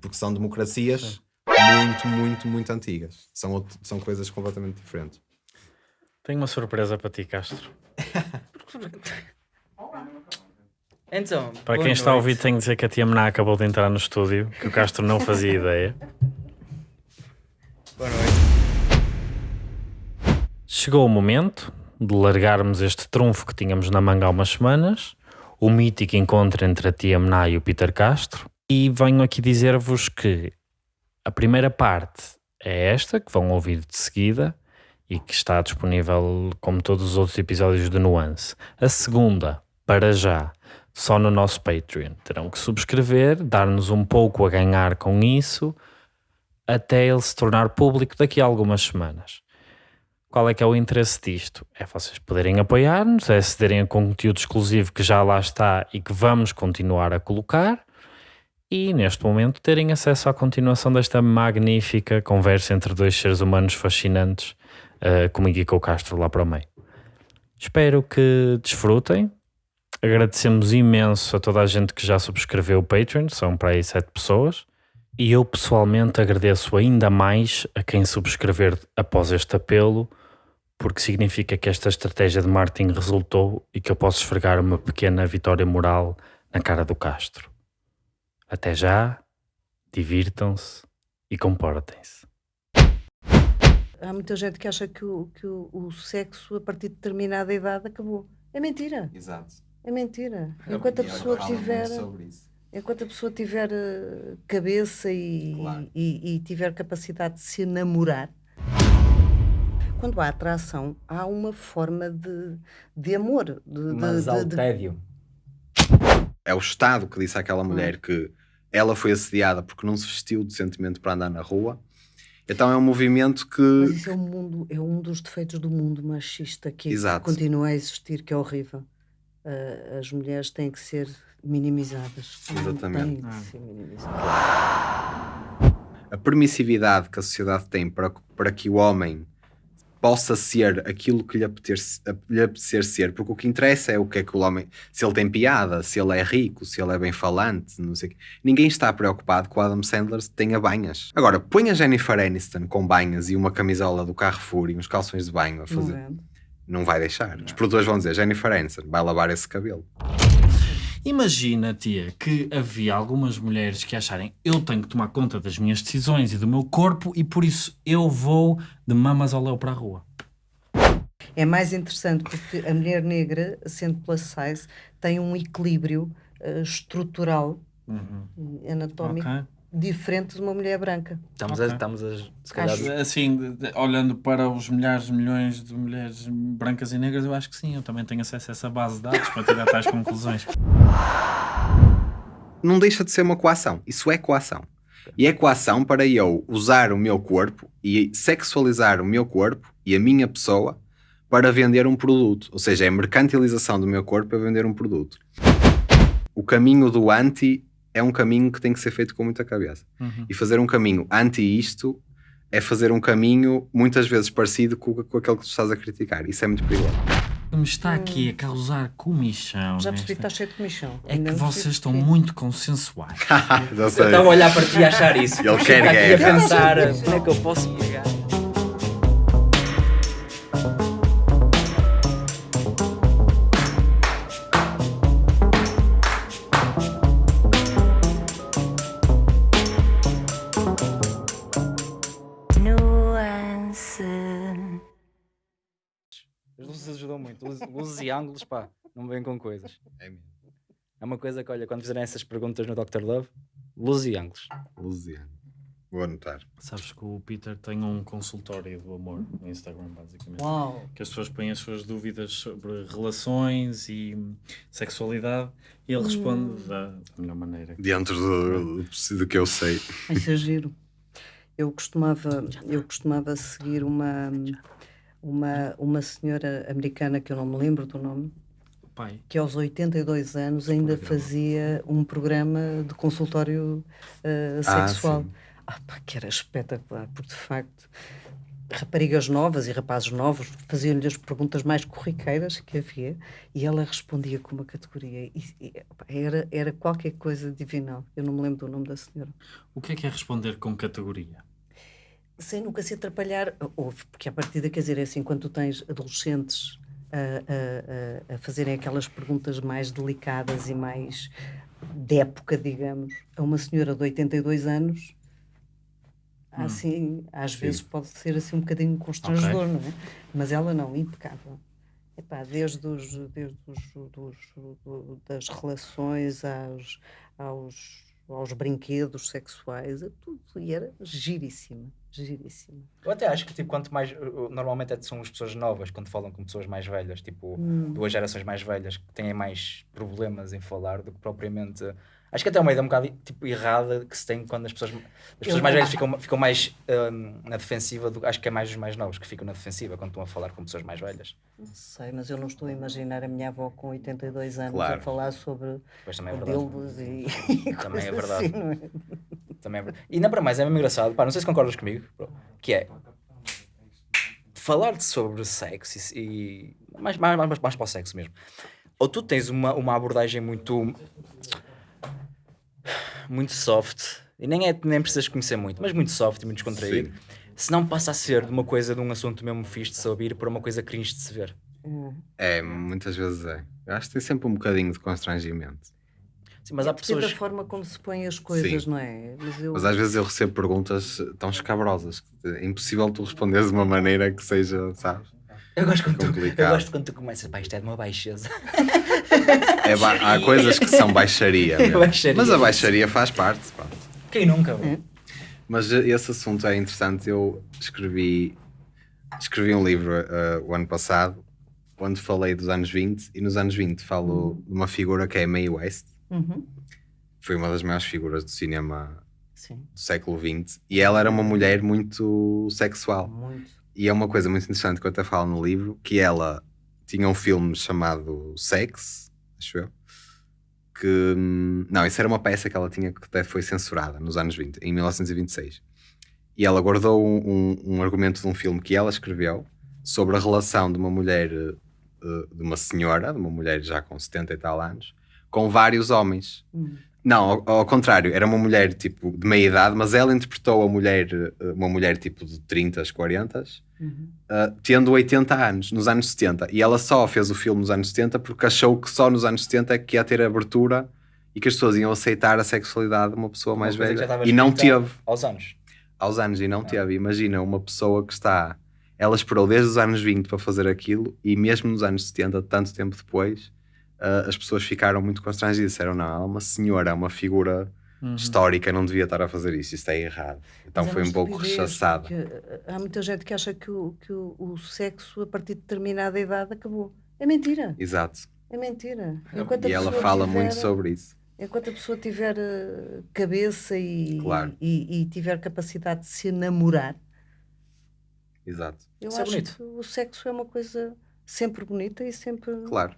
porque são democracias muito, muito, muito antigas. São, outro- são coisas completamente diferentes. Tenho uma surpresa para ti, Castro. Então, Para quem está a ouvir, tenho de dizer que a tia Mená acabou de entrar no estúdio, que o Castro não fazia ideia. Boa noite. Chegou o momento de largarmos este trunfo que tínhamos na manga há umas semanas, o mítico encontro entre a tia Mená e o Peter Castro, e venho aqui dizer-vos que a primeira parte é esta, que vão ouvir de seguida, e que está disponível como todos os outros episódios de Nuance. A segunda, para já, só no nosso Patreon. Terão que subscrever, dar-nos um pouco a ganhar com isso, até ele se tornar público daqui a algumas semanas. Qual é que é o interesse disto? É vocês poderem apoiar-nos, é acederem a conteúdo exclusivo que já lá está e que vamos continuar a colocar e neste momento terem acesso à continuação desta magnífica conversa entre dois seres humanos fascinantes eh, comigo e o Castro lá para o meio. Espero que desfrutem. Agradecemos imenso a toda a gente que já subscreveu o Patreon, são para aí sete pessoas. E eu pessoalmente agradeço ainda mais a quem subscrever após este apelo, porque significa que esta estratégia de marketing resultou e que eu posso esfregar uma pequena vitória moral na cara do Castro. Até já, divirtam-se e comportem-se. Há muita gente que acha que o, que o, o sexo a partir de determinada idade acabou. É mentira, Exato. é mentira. Enquanto a pessoa tiver, enquanto a pessoa tiver eh, cabeça e, Claro. e, e tiver capacidade de se namorar, quando há atração, há uma forma de, de amor, de, Mas de- ao de- tédio. É o Estado que disse àquela mulher que ela foi assediada porque não se vestiu decentemente para andar na rua. Então é um movimento que. Mas isso é um, mundo, é um dos defeitos do mundo machista que Exato. continua a existir, que é horrível. Ah, as mulheres têm que ser minimizadas. Exatamente. Têm que ser minimizadas. a permissividade que a sociedade tem para, para que o homem possa ser aquilo que lhe apetecer, lhe apetecer ser, porque o que interessa é o que é que o homem, se ele tem piada, se ele é rico, se ele é bem falante, não sei o quê. Ninguém está preocupado com o Adam Sandler se tenha banhas. Agora, põe a Jennifer Aniston com banhas e uma camisola do Carrefour e uns calções de banho a Não fazer. é? Não vai deixar. Os produtores vão dizer, Jennifer Aniston, vai lavar esse cabelo. Imagina, tia, que havia algumas mulheres que acharem eu tenho que tomar conta das minhas decisões e do meu corpo e por isso eu vou de mamas ao léu para a rua. É mais interessante porque a mulher negra, sendo plus size, tem um equilíbrio ah, estrutural e anatómico Ok. Diferente de uma mulher branca. Estamos, Ok. a, estamos a, se calhar, Acho- Assim, olhando para os milhares, milhões de mulheres brancas e negras, eu acho que sim, eu também tenho acesso a essa base de dados para tirar tais conclusões. não deixa de ser uma coação. Isso é coação. E é coação para eu usar o meu corpo e sexualizar o meu corpo e a minha pessoa para vender um produto. Ou seja, é a mercantilização do meu corpo para vender um produto. O caminho do anti é um caminho que tem que ser feito com muita cabeça. Uhum. E fazer um caminho anti isto é fazer um caminho muitas vezes parecido com, com aquele que tu estás a criticar. Isso é muito perigoso. O que me está aqui a causar comichão. Já percebi que está cheio de comichão. É que vocês estão muito consensuais. Já Eu sei. estava a olhar para ti e a achar isso. Ele quer guerra. a pensar como é que eu posso pegar. Luzes, luzes e ângulos, pá, não vêm com coisas. É mesmo. É uma coisa que, olha, quando fizerem essas perguntas no Dr. Love, luzes e ângulos. Luziano. Vou anotar. Sabes que o Peter tem um consultório do amor no Instagram, basicamente. Uau! Que as pessoas põem as suas dúvidas sobre relações e sexualidade e ele responde da, da melhor maneira. Dentro do, do que eu sei. Isso é giro. Eu costumava, eu costumava seguir uma, uma, uma senhora americana que eu não me lembro do nome, Pai, que aos 82 anos ainda fazia um programa de consultório Ah, sexual. sim. Ah, pá, que era espetacular, porque de facto raparigas novas e rapazes novos faziam-lhe as perguntas mais corriqueiras que havia e ela respondia com uma categoria. E, e, era, era qualquer coisa divinal. Eu não me lembro do nome da senhora. O que é que é responder com categoria? Sem nunca se atrapalhar, houve, porque a partir quer dizer, é assim, quando tu tens adolescentes a, a, a, a fazerem aquelas perguntas mais delicadas e mais de época, digamos, a uma senhora de 82 anos, assim, às vezes pode ser assim um bocadinho constrangedor, não é? Mas ela não, impecável. Epá, desde, os, desde os, dos, do- das relações aos, aos, aos brinquedos sexuais, a tudo. E era giríssima, giríssima. Eu até acho que tipo, quanto mais. Normalmente é- são as pessoas novas quando falam com pessoas mais velhas, tipo Hum. duas gerações mais velhas que têm mais problemas em falar do que propriamente. Acho que até é uma ideia um bocado tipo, errada que se tem quando as pessoas, as pessoas Eu- mais velhas ficam, ficam mais hum, na defensiva. Do, acho que é mais os mais novos que ficam na defensiva quando estão a falar com pessoas mais velhas. Não sei, mas eu não estou a imaginar a minha avó com 82 anos Claro. a falar sobre é dildos e, e Também é verdade. assim, é? Também é verdade. E ainda para mais, é mesmo engraçado, pá, não sei se concordas comigo, bro, que é falar sobre sexo e, e- mais, mais, mais, mais para o sexo mesmo. Ou tu tens uma, uma abordagem muito muito soft, e nem, é, nem precisas conhecer muito, mas muito soft e muito descontraído, se não passa a ser de uma coisa de um assunto mesmo fixe de se ouvir para uma coisa cringe de se ver. É, muitas vezes é. Eu acho que tem sempre um bocadinho de constrangimento. Sim, mas há Depende pessoas. da forma como se põem as coisas, Sim. não é? Mas eu, Mas às vezes eu recebo perguntas tão escabrosas que é impossível tu responderes de uma maneira que seja, sabes? Eu gosto quando tu, eu complicado. gosto quando tu começas, pá, isto é de uma baixeza. É ba- há coisas que são baixaria. mesmo. Baixaria. Mas a baixaria faz parte. pá. Quem nunca? bro? Mas esse assunto é interessante. Eu escrevi, escrevi um livro eh, o ano passado onde falei dos anos 20 e nos anos 20 falo de uma figura que é Mae West. Uhum. Foi uma das maiores figuras do cinema Sim, do século XX e ela era uma mulher muito sexual. muito. E é uma coisa muito interessante que eu até falo no livro, que ela tinha um filme chamado Sex, acho eu, que... hum, Não, isso era uma peça que ela tinha que até foi censurada nos anos 20, em 1926. E ela guardou um, um- um argumento de um filme que ela escreveu sobre a relação de uma mulher, eh, de uma senhora, de uma mulher já com 70 e tal anos, com vários homens. Hum. Não, ao, ao contrário, era uma mulher tipo de meia idade, mas ela interpretou a mulher, eh, uma mulher tipo de 30, 40, Uhum. uh, tendo 80 anos, nos anos 70. E ela só fez o filme nos anos 70 porque achou que só nos anos 70 é que ia ter abertura e que as pessoas iam aceitar a sexualidade de uma pessoa mais Uma velha. E não teve Aos anos. aos anos e não teve. Imagina uma pessoa que está. Ela esperou desde os anos 20 para fazer aquilo e mesmo nos anos 70, tanto tempo depois, uh, as pessoas ficaram muito constrangidas. Disseram: não, ela é uma senhora, é uma figura histórica, não devia estar a fazer isso, isto é errado. Então Mas é foi um pouco porque, uh, Há muita gente que acha que, o, que o, o sexo, a partir de determinada idade, acabou. É mentira, Exato. é mentira. Enquanto a E ela pessoa fala tiver- muito sobre isso. Enquanto a pessoa tiver uh, cabeça e, Claro. e, e tiver capacidade de se namorar, Exato. eu Isso é acho bonito. que o sexo é uma coisa sempre bonita e sempre Claro.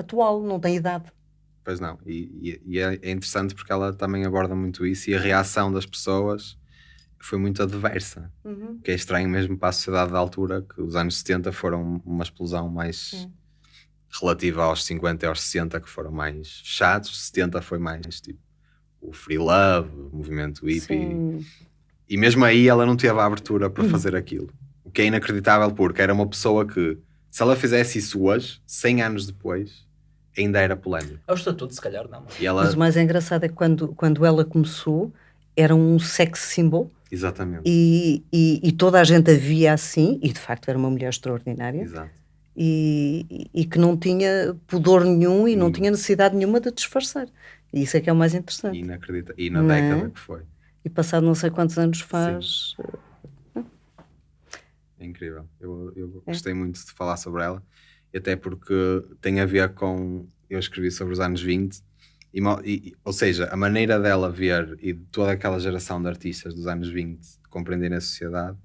Atual, não tem idade. Pois não, e, e- e é é interessante porque ela também aborda muito isso e a reação das pessoas foi muito adversa. Uhum. Que é estranho mesmo para a sociedade da altura, que os anos 70 foram uma explosão mais Sim. relativa aos 50 e aos 60, que foram mais fechados, 70 foi mais tipo o free love, o movimento hippie. Sim. E mesmo aí ela não teve a abertura para Uhum. fazer aquilo. O que é inacreditável porque era uma pessoa que, se ela fizesse isso hoje, 100 anos depois, ainda era polémico. É o estatuto, se calhar, não. E ela, Mas o mais engraçado é que quando, quando ela começou, era um sex symbol exatamente, e, e, e toda a gente a via assim, e de facto era uma mulher extraordinária, exato. e, e- e que não tinha pudor nenhum e não Hum. tinha necessidade nenhuma de disfarçar. E isso é que é o mais interessante. E, Inacreditável. E na Não é? década que foi. passado não sei quantos anos faz. É incrível. Eu, eu É. gostei muito de falar sobre ela, e até porque tem a ver com. Eu escrevi sobre os anos 20, e, e- ou seja, a maneira dela ver e de toda aquela geração de artistas dos anos 20 compreenderem a sociedade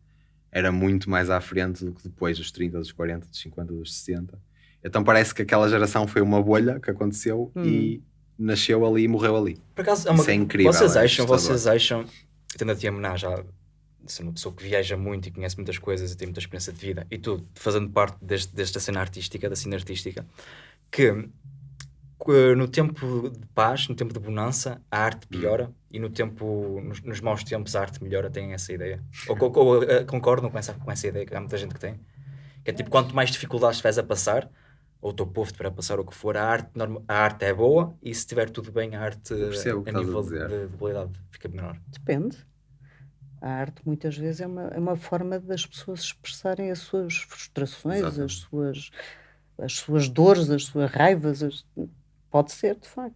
era muito mais à frente do que depois dos 30, dos 40, dos 50, dos 60. Então parece que aquela geração foi uma bolha que aconteceu e nasceu ali e morreu ali. Por acaso, é uma... Isso é incrível, Vocês é acham, assustador. vocês acham, tendo a Menage já ser uma pessoa que viaja muito e conhece muitas coisas e tem muita experiência de vida, e tu fazendo parte deste, desta cena artística, da cena artística, que no tempo de paz, no tempo de bonança, a arte piora e no tempo, nos, nos maus tempos a arte melhora, têm essa ideia? Ou, ou, ou uh, concordam com essa, com essa ideia que há muita gente que tem? Que é tipo, quanto mais dificuldades estiveres a passar, ou o teu povo estiver a passar o que for, a arte, a arte é boa e se estiver tudo bem, a arte a nível dizer. de, de qualidade fica menor. Depende. A arte muitas vezes é uma, é uma forma das pessoas expressarem as suas frustrações, as suas, as suas dores, as suas raivas. as- Pode ser, de facto.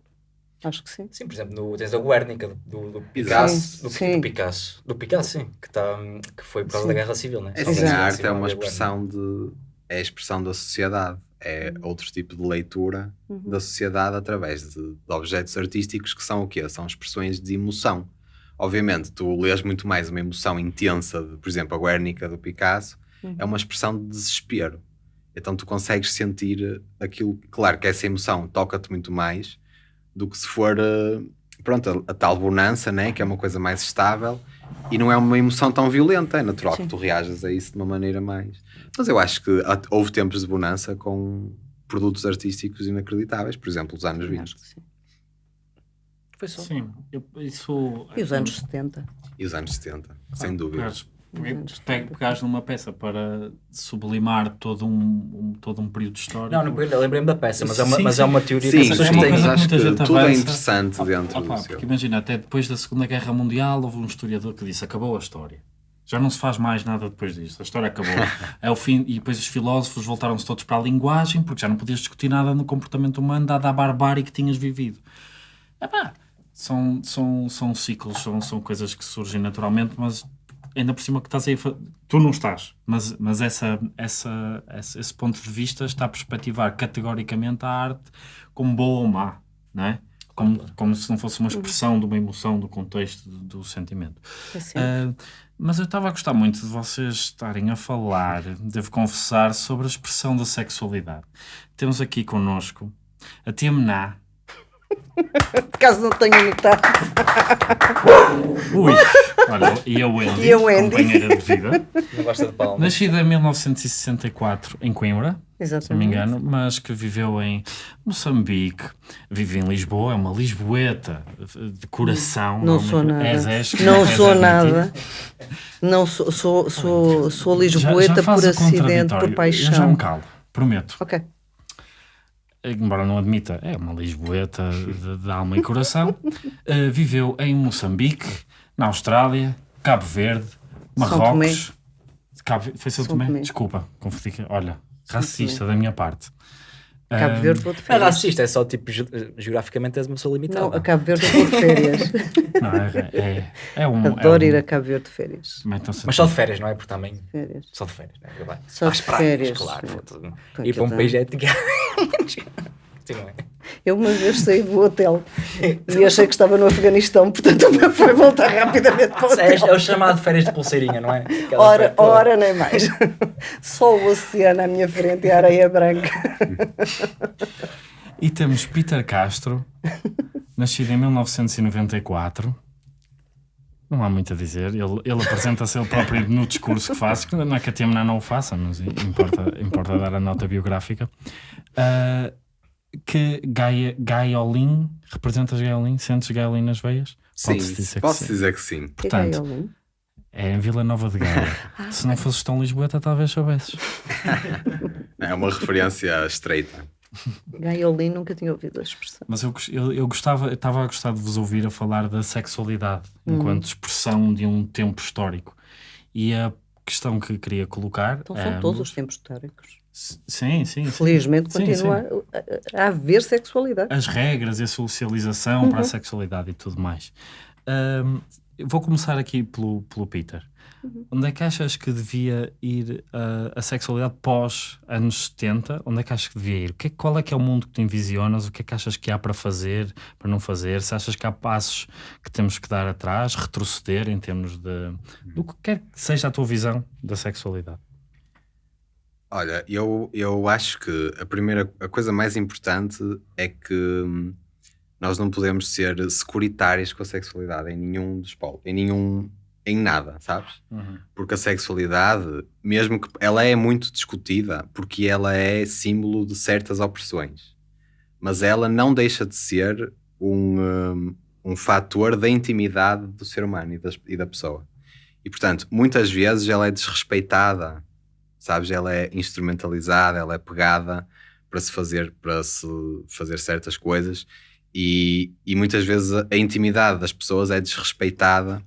Acho que sim. Sim, por exemplo, no, tens a Guernica do, do. Picasso, do, Sim. do Picasso, do Picasso, sim, que, tá, que foi por causa Sim. da Guerra Civil, né? É da a arte é uma expressão de. É a expressão da sociedade. É outro tipo de leitura Uhum. da sociedade através de, de objetos artísticos que são o quê? São expressões de emoção. Obviamente, tu lês muito mais uma emoção intensa, de, por exemplo, a Guernica do Picasso, Uhum. é uma expressão de desespero. Então tu consegues sentir aquilo. Claro que essa emoção toca-te muito mais do que se for. eh, Pronto, a, a tal bonança, né? que é uma coisa mais estável e não é uma emoção tão violenta. É natural Sim. que tu reajas a isso de uma maneira mais. Mas eu acho que houve tempos de bonança com produtos artísticos inacreditáveis, por exemplo, os anos 20 Acho que sim. Foi só. Sim, eu- isso. E os anos 70. e os anos 70, sem Ah, dúvida. pegares- Os anos Pega, 70. pegares numa peça para sublimar todo um, um- todo um período histórico. Não, não lembrei-me da peça, mas, é, uma, Sim, mas sim. é uma teoria Sim, que é sim, mas que acho que gente tudo é avança. interessante Opa, dentro opa, do porque seu. imagina, até depois da Segunda Guerra Mundial houve um historiador que disse acabou a história. Já não se faz mais nada depois disto. A história acabou. é o fim, e depois os filósofos voltaram-se todos para a linguagem, porque já não podias discutir nada no comportamento humano, dada a barbárie que tinhas vivido. Epá, são, são, são ciclos, são, são coisas que surgem naturalmente, mas ainda por cima que estás aí Tu não estás, mas, mas essa, essa, esse, ponto de vista está a perspectivar categoricamente a arte como boa ou má, não é? Como, como se não fosse uma expressão de uma emoção, do contexto, do, do sentimento. É. Ah, mas eu estava a gostar muito de vocês estarem a falar, devo confessar, sobre a expressão da sexualidade. Temos aqui connosco a Tia Mená. Caso não tenha notado. Ui, olha, e a Wendy, E a Wendy. companheira de vida. Não gosta de palmas. Nascida em 1964 em Coimbra, se não me Exatamente. engano, mas que viveu em Moçambique, vive em Lisboa, é uma lisboeta de coração. Não sou nada. És, és, não és sou nada. Não sou, sou, sou, sou Já- já lisboeta faz por acidente, por Eu já paixão. me calo, prometo. Ok. Embora não admita, é uma lisboeta de, de alma e coração, Uh, viveu em Moçambique, na Austrália, Cabo Verde, Marrocos. Cabo, foi São, Tomé? Desculpa, confundi. Olha, racista da minha parte. Cabo Um, Verde vou de é férias. racista, é só tipo, ge- geograficamente és uma pessoa limitada. Não, a Cabo Verde vou de férias. Não, é, é, é um. Adoro é um, ir a Cabo Verde de férias. Também estou Mas só de férias, não é? Porque também. férias. Só de férias, não é? Só Às de praias, férias, claro. não. foda-se. Com Ir para um país é. Não é? Eu uma vez saí do hotel e achei que estava no Afeganistão, portanto o meu foi voltar rapidamente para o É, é hotel. o chamado férias de pulseirinha, não é? Aquela Ora, ora, nem mais. Só o oceano à minha frente e a areia branca. E temos Peter Castro, nascido em 1994. Não há muito a dizer. Ele, ele apresenta-se ele próprio no discurso que faz, que não é que a Tiamna não o faça, mas importa, importa dar a nota biográfica. Ah, que Gaia, Gaiolin, representas Gaiolin? Sentes Gaiolin nas veias? Sim, dizer que posso sim. dizer que sim. Portanto, Que gaiolin. É em Vila Nova de Gaia. Se não fosses tão Lisboeta, talvez soubesses. É uma referência estreita. Gaiolin, nunca tinha ouvido a expressão. Mas eu, eu, eu gostava, eu estava a gostar de vos ouvir a falar da sexualidade enquanto expressão de um tempo histórico. E a questão que queria colocar. Então são todos ambos- os tempos históricos. Sim, sim. sim. Felizmente Sim, continua A, a- a haver sexualidade. As regras e a socialização Uhum. para a sexualidade e tudo mais. Eu vou começar aqui pelo, pelo Peter. Uhum. Onde é que achas que devia ir ah, a sexualidade pós anos 70? Onde é que achas que devia ir? Que é- qual é que é o mundo que tu envisionas? O que é que achas que há para fazer, para não fazer? Se achas que há passos que temos que dar atrás, retroceder em termos de... do que quer que seja a tua visão da sexualidade? Olha, eu, eu acho que a primeira a coisa mais importante é que hum, nós não podemos ser securitários com a sexualidade em nenhum dos polos, em nenhum em nada, sabes? Uhum. Porque a sexualidade, mesmo que ela é muito discutida, porque ela é símbolo de certas opressões, mas ela não deixa de ser um, um, um fator da intimidade do ser humano e, das- e da pessoa. E portanto, muitas vezes ela é desrespeitada, sabes? Ela é instrumentalizada, ela é pegada para se fazer, para se fazer certas coisas e, e muitas vezes a, intimidade das pessoas é desrespeitada.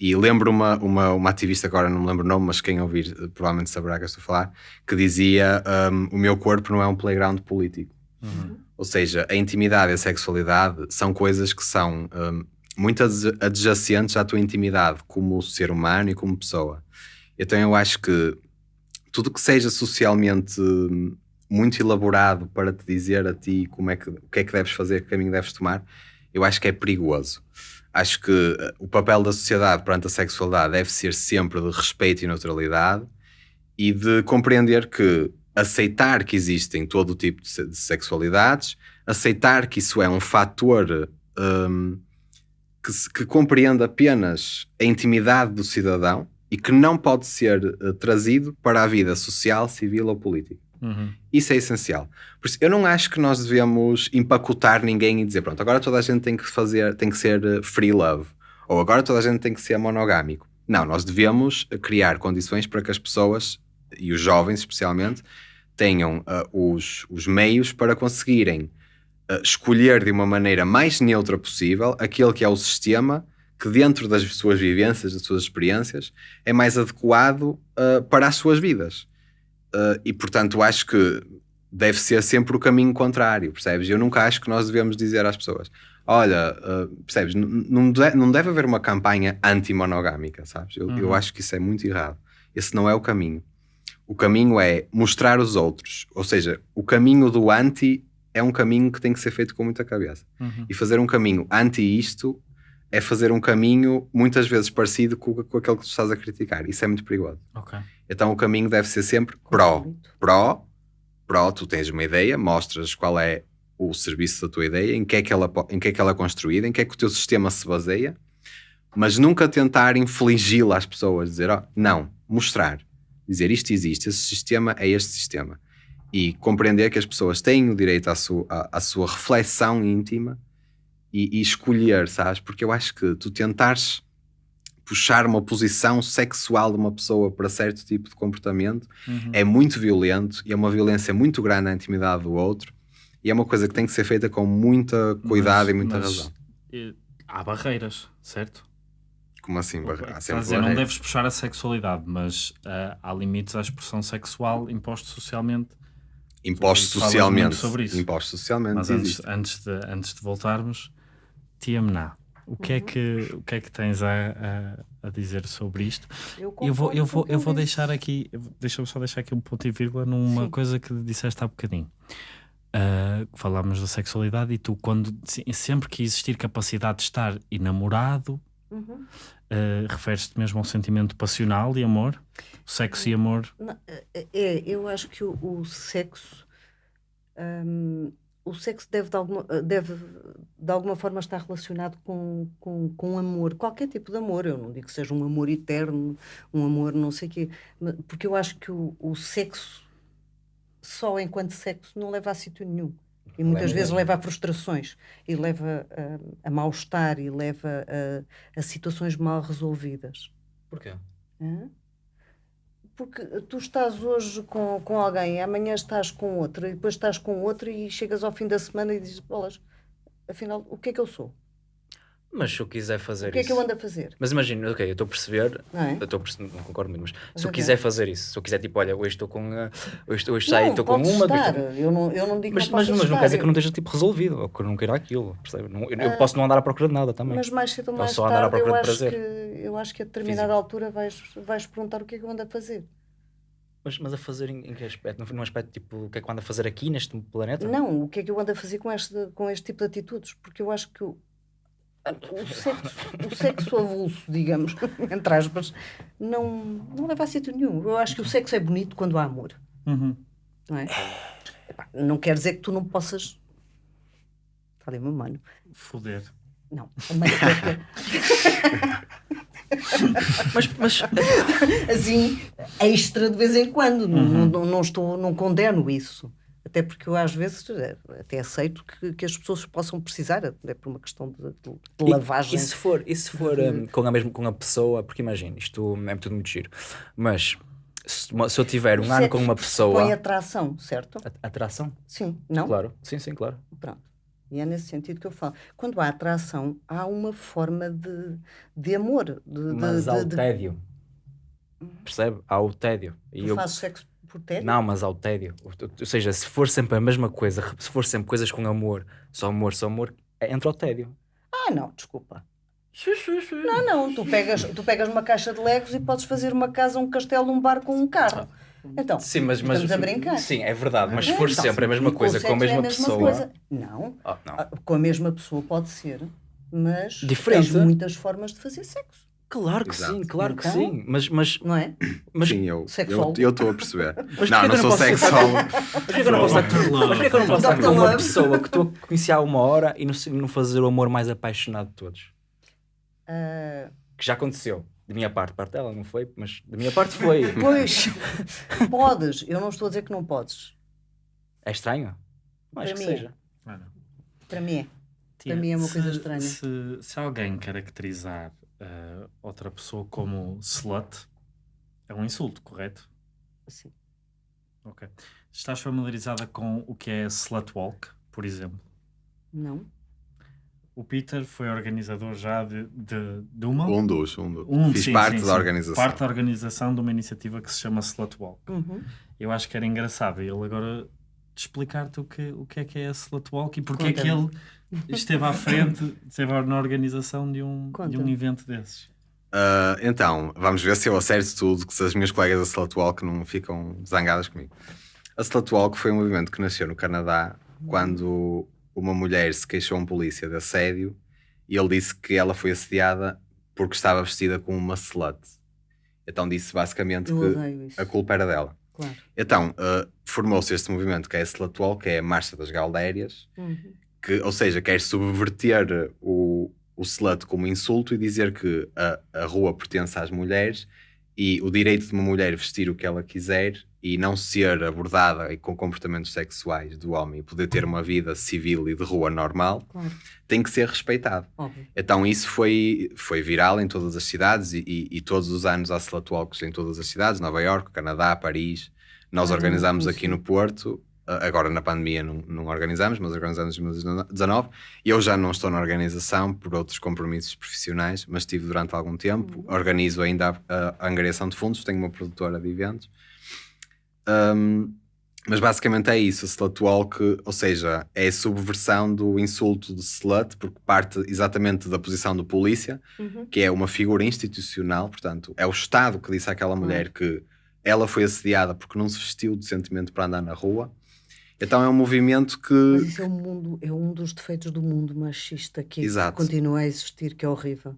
E lembro uma, uma, uma ativista, agora não me lembro o nome, mas quem ouvir eh, provavelmente saberá que eu estou a falar, que dizia: um, O meu corpo não é um playground político. Ou seja, a intimidade e a sexualidade são coisas que são um, muito adja- adjacentes à tua intimidade como ser humano e como pessoa. Então eu acho que tudo que seja socialmente hum, muito elaborado para te dizer a ti como é que, o que é que deves fazer, que caminho deves tomar, eu acho que é perigoso. Acho que uh, o papel da sociedade perante a sexualidade deve ser sempre de respeito e neutralidade e de compreender que aceitar que existem todo o tipo de, se- de sexualidades, aceitar que isso é um fator hum, que, que compreende apenas a intimidade do cidadão e que não pode ser eh, trazido para a vida social, civil ou política. Uhum. Isso é essencial. Por isso, eu não acho que nós devemos empacotar ninguém e dizer, pronto, agora toda a gente tem que fazer, tem que ser eh, free love, ou agora toda a gente tem que ser monogâmico. Não, nós devemos eh, criar condições para que as pessoas, e os jovens especialmente, tenham ah, os, os meios para conseguirem ah, escolher de uma maneira mais neutra possível aquele que é o sistema que dentro das suas vivências, das suas experiências, é mais adequado ah, para as suas vidas. Uh, e portanto acho que deve ser sempre o caminho contrário, percebes? Eu nunca acho que nós devemos dizer às pessoas: olha, uh, percebes? Não, de- não deve haver uma campanha anti-monogâmica, sabes? Eu, eu Uhum. acho que isso é muito errado. Esse não é o caminho. O caminho é mostrar os outros, ou seja, o caminho do anti é um caminho que tem que ser feito com muita cabeça. Uhum. E fazer um caminho anti isto é fazer um caminho muitas vezes parecido com, com aquele que tu estás a criticar. Isso é muito perigoso. Ok. Então o caminho deve ser sempre pró. Pró, pró, tu tens uma ideia, mostras qual é o serviço da tua ideia, em que é que ela, em que é, que ela é construída, em que é que o teu sistema se baseia, mas nunca tentar infligi-la às pessoas, dizer, ó, não, mostrar, dizer isto existe, esse sistema é este sistema. E compreender que as pessoas têm o direito à sua, à, à sua reflexão íntima e, e escolher, sabes? Porque eu acho que tu tentares puxar uma posição sexual de uma pessoa para certo tipo de comportamento Uhum. é muito violento e é uma violência muito grande na intimidade do outro e é uma coisa que tem que ser feita com muita cuidado Mas- e muita mas, razão. eh, Há barreiras, certo? Como assim? barra- Há sempre dizer, não barreiras. deves puxar a sexualidade, mas ah, há limites à expressão sexual imposto socialmente. Falas socialmente. sobre isso. Impostos socialmente. Mas antes, antes, de, antes de voltarmos, Tiamna, o que é que, o que, é que tens a, a, a dizer sobre isto? Eu, Eu vou, eu vou, eu vou deixar aqui, deixa-me só deixar aqui um ponto e vírgula numa Sim. coisa que disseste há bocadinho. Ah, falámos da sexualidade e tu, quando se- sempre que existir capacidade de estar enamorado, Uhum. ah, referes-te mesmo ao sentimento passional e amor? Sexo e amor? É, é, eu acho que o, o sexo hum, o sexo deve de alguma, deve de alguma forma estar relacionado com, com, com amor, qualquer tipo de amor. Eu não digo que seja um amor eterno, um amor não sei o quê, porque eu acho que o, o sexo, só enquanto sexo, não leva a sítio nenhum. E muitas Leva vezes mesmo. leva a frustrações, e leva a, a mal-estar, e leva a, a situações mal resolvidas. Porquê? Hã? Porque tu estás hoje com, com alguém, amanhã estás com outra, e depois estás com outra, e chegas ao fim da semana e dizes: Bolas, afinal, o que é que eu sou? Mas se eu quiser fazer O que é isso. que eu ando a fazer? Mas imagina, ok, eu estou a perceber, Não é? eu perceber, não concordo muito, mas se a eu ver. quiser fazer isso, se eu quiser tipo, olha, hoje estou com. a- hoje, hoje saio, estou com uma, estar. estou Eu não, eu não digo Mas, mas, não mas possas não quer dizer que eu não esteja tipo resolvido, ou que eu não queira aquilo, percebe? Não- eu, eu posso não andar à procura de nada também. Mas mais cedo ou mais só tarde, eu acho, que, eu acho que a determinada Físico. altura vais, vais perguntar o que é que eu ando a fazer. Mas, mas a fazer em, em que aspecto? Num, num aspecto tipo, o que é que eu ando a fazer aqui neste planeta? Não, o que é que eu ando a fazer com este, com este tipo de atitudes? Porque eu acho que o, sexo, o sexo avulso, digamos, entre aspas, não, não leva a sítio nenhum. Eu acho que o sexo é bonito quando há amor, Uhum. não é? Epá, não quer dizer que tu não possas. Falei, meu mano. Foder. Não, a maneira Mas, mas assim, extra de vez em quando. Não- Uhum. Não, não, estou, não condeno isso. Até porque eu, às vezes, até aceito que, que as pessoas possam precisar, até por uma questão de, de- de E- lavagem. E, se for, e se for um, com, a mesma, com a pessoa, porque imagina, isto é tudo muito giro, mas se, se eu tiver um O ano com sexo uma pessoa. atração, certo? A- Atração? Sim, não? Claro, sim, sim, claro. Pronto. E é nesse sentido que eu falo. Quando há atração, há uma forma de, de amor. De, de- Mas há de- o de- tédio. Percebe? Há o tédio. E Tu eu- fazes sexo por tédio? Não, mas há o tédio. Ou- seja, se for sempre a mesma coisa, se for sempre coisas com amor, só amor, só amor, é- entra o tédio. Ah, não, desculpa. Não, não, tu pegas, tu pegas uma caixa de legos e podes fazer uma casa, um castelo, um bar com um carro. Então, Sim, mas, mas estamos a brincar. Sim, é verdade, mas se É, for então, sempre a mesma coisa com a sexo é mesma, pessoa. coisa. Não, Ah, não. ah, com a mesma pessoa pode ser, mas Diferente. tens muitas formas de fazer sexo, Claro que Exato. sim, claro que Então- sim. Mas, mas, não é? mas, Sim, eu estou a perceber. porquê não, que não não sou sexólogo. mas porquê que eu não posso estar, mas que com uma pessoa que tu conheci há uma hora e não, não fazer o amor mais apaixonado de todos? Ah, Que já aconteceu. Da minha parte, parte dela não foi, mas da minha parte foi. pois, podes, eu não estou a dizer que não podes. É estranho? Para que mim é. seja. Olha, Para mim é. tia, mim é uma se- coisa estranha. Se, se alguém caracterizar eh, outra pessoa como slut, é um insulto, correto? Assim. Ok. Estás familiarizada com o que é slut walk, por exemplo? Não? O Peter foi organizador já de, de, de uma. Um dos, um dos. Um, Fiz sim, parte sim, da sim. organização. Parte da organização de uma iniciativa que se chama Slut Walk. Uhum. Eu acho que era engraçado ele agora de explicar-te o que, o que é que é a Slut Walk e porque é que ele esteve à frente, esteve na organização de um, de um evento desses. Ah, então, vamos ver se eu acerto tudo, que se as minhas colegas da Slutwalk não ficam zangadas comigo. A Slutwalk foi um movimento que nasceu no Canadá quando uma mulher se queixou a um polícia de assédio e ele disse que ela foi assediada porque estava vestida como uma slut. Então disse basicamente Eu que a culpa era dela. Claro. Então, ah, formou-se este movimento que é a Slutwalk, que é a Marcha das Galdérias, Uhum. que, ou seja, quer subverter o, o slut como insulto e dizer que a, a rua pertence às mulheres e o direito de uma mulher vestir o que ela quiser e não ser abordada e com comportamentos sexuais do homem e poder ter uma vida civil e de rua normal Claro, tem que ser respeitado. óbvio. Então isso foi, foi viral em todas as cidades e, e- e todos os anos há Slutwalks em todas as cidades, Nova Iorque, Canadá, Paris. Nós Ah, organizámos não aqui no Porto, agora na pandemia não, não organizamos, mas organizamos em 2019. Eu já não estou na organização por outros compromissos profissionais, mas estive durante algum tempo. Organizo ainda a, a angariação de fundos, tenho uma produtora de eventos. Um, mas basicamente é isso, a slut walk, ou seja, é a subversão do insulto de slut, porque parte exatamente da posição do polícia, Uhum. que é uma figura institucional, portanto, é o Estado que disse àquela mulher que ela foi assediada porque não se vestiu decentemente para andar na rua. Então é um movimento que. Mas isso é um, mundo, é um dos defeitos do mundo machista que Exato. continua a existir, que é horrível.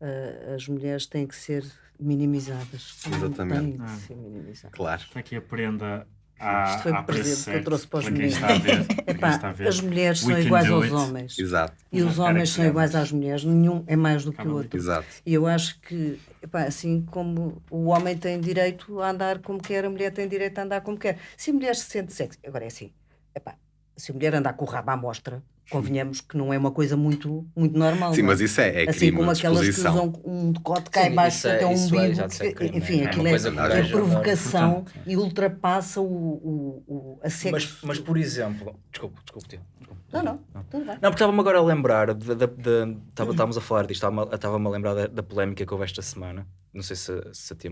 Ah, as mulheres têm que ser minimizadas. Exatamente. Têm Ah. minimizadas. Claro. Está aqui a prenda à, Isto foi o presente que eu trouxe para os meninos. está a ver. para quem Epá, está a ver. as mulheres We são iguais aos it. homens. Exato, E os Não, homens são iguais às mulheres. Nenhum é mais do que o outro. exato. E eu acho que, epá, assim como o homem tem direito a andar como quer, a mulher tem direito a andar como quer. Se a mulher se sente sexy, agora é assim, epá, se a mulher andar com o rabo à mostra, convenhamos que não é uma coisa muito, muito normal. Sim, não é? mas isso é, é assim como de aquelas que usam um decote cá embaixo isso é- até um é umbigo. enfim, é aquilo é, é provocação e ultrapassa o, o, o, a Mas, sexo. mas, por exemplo, tio. desculpa. Não, não, tudo bem. Não, porque estava-me agora a lembrar, estávamos a falar disto, estava-me a lembrar da, da polémica que houve esta semana. Não sei se, se a tia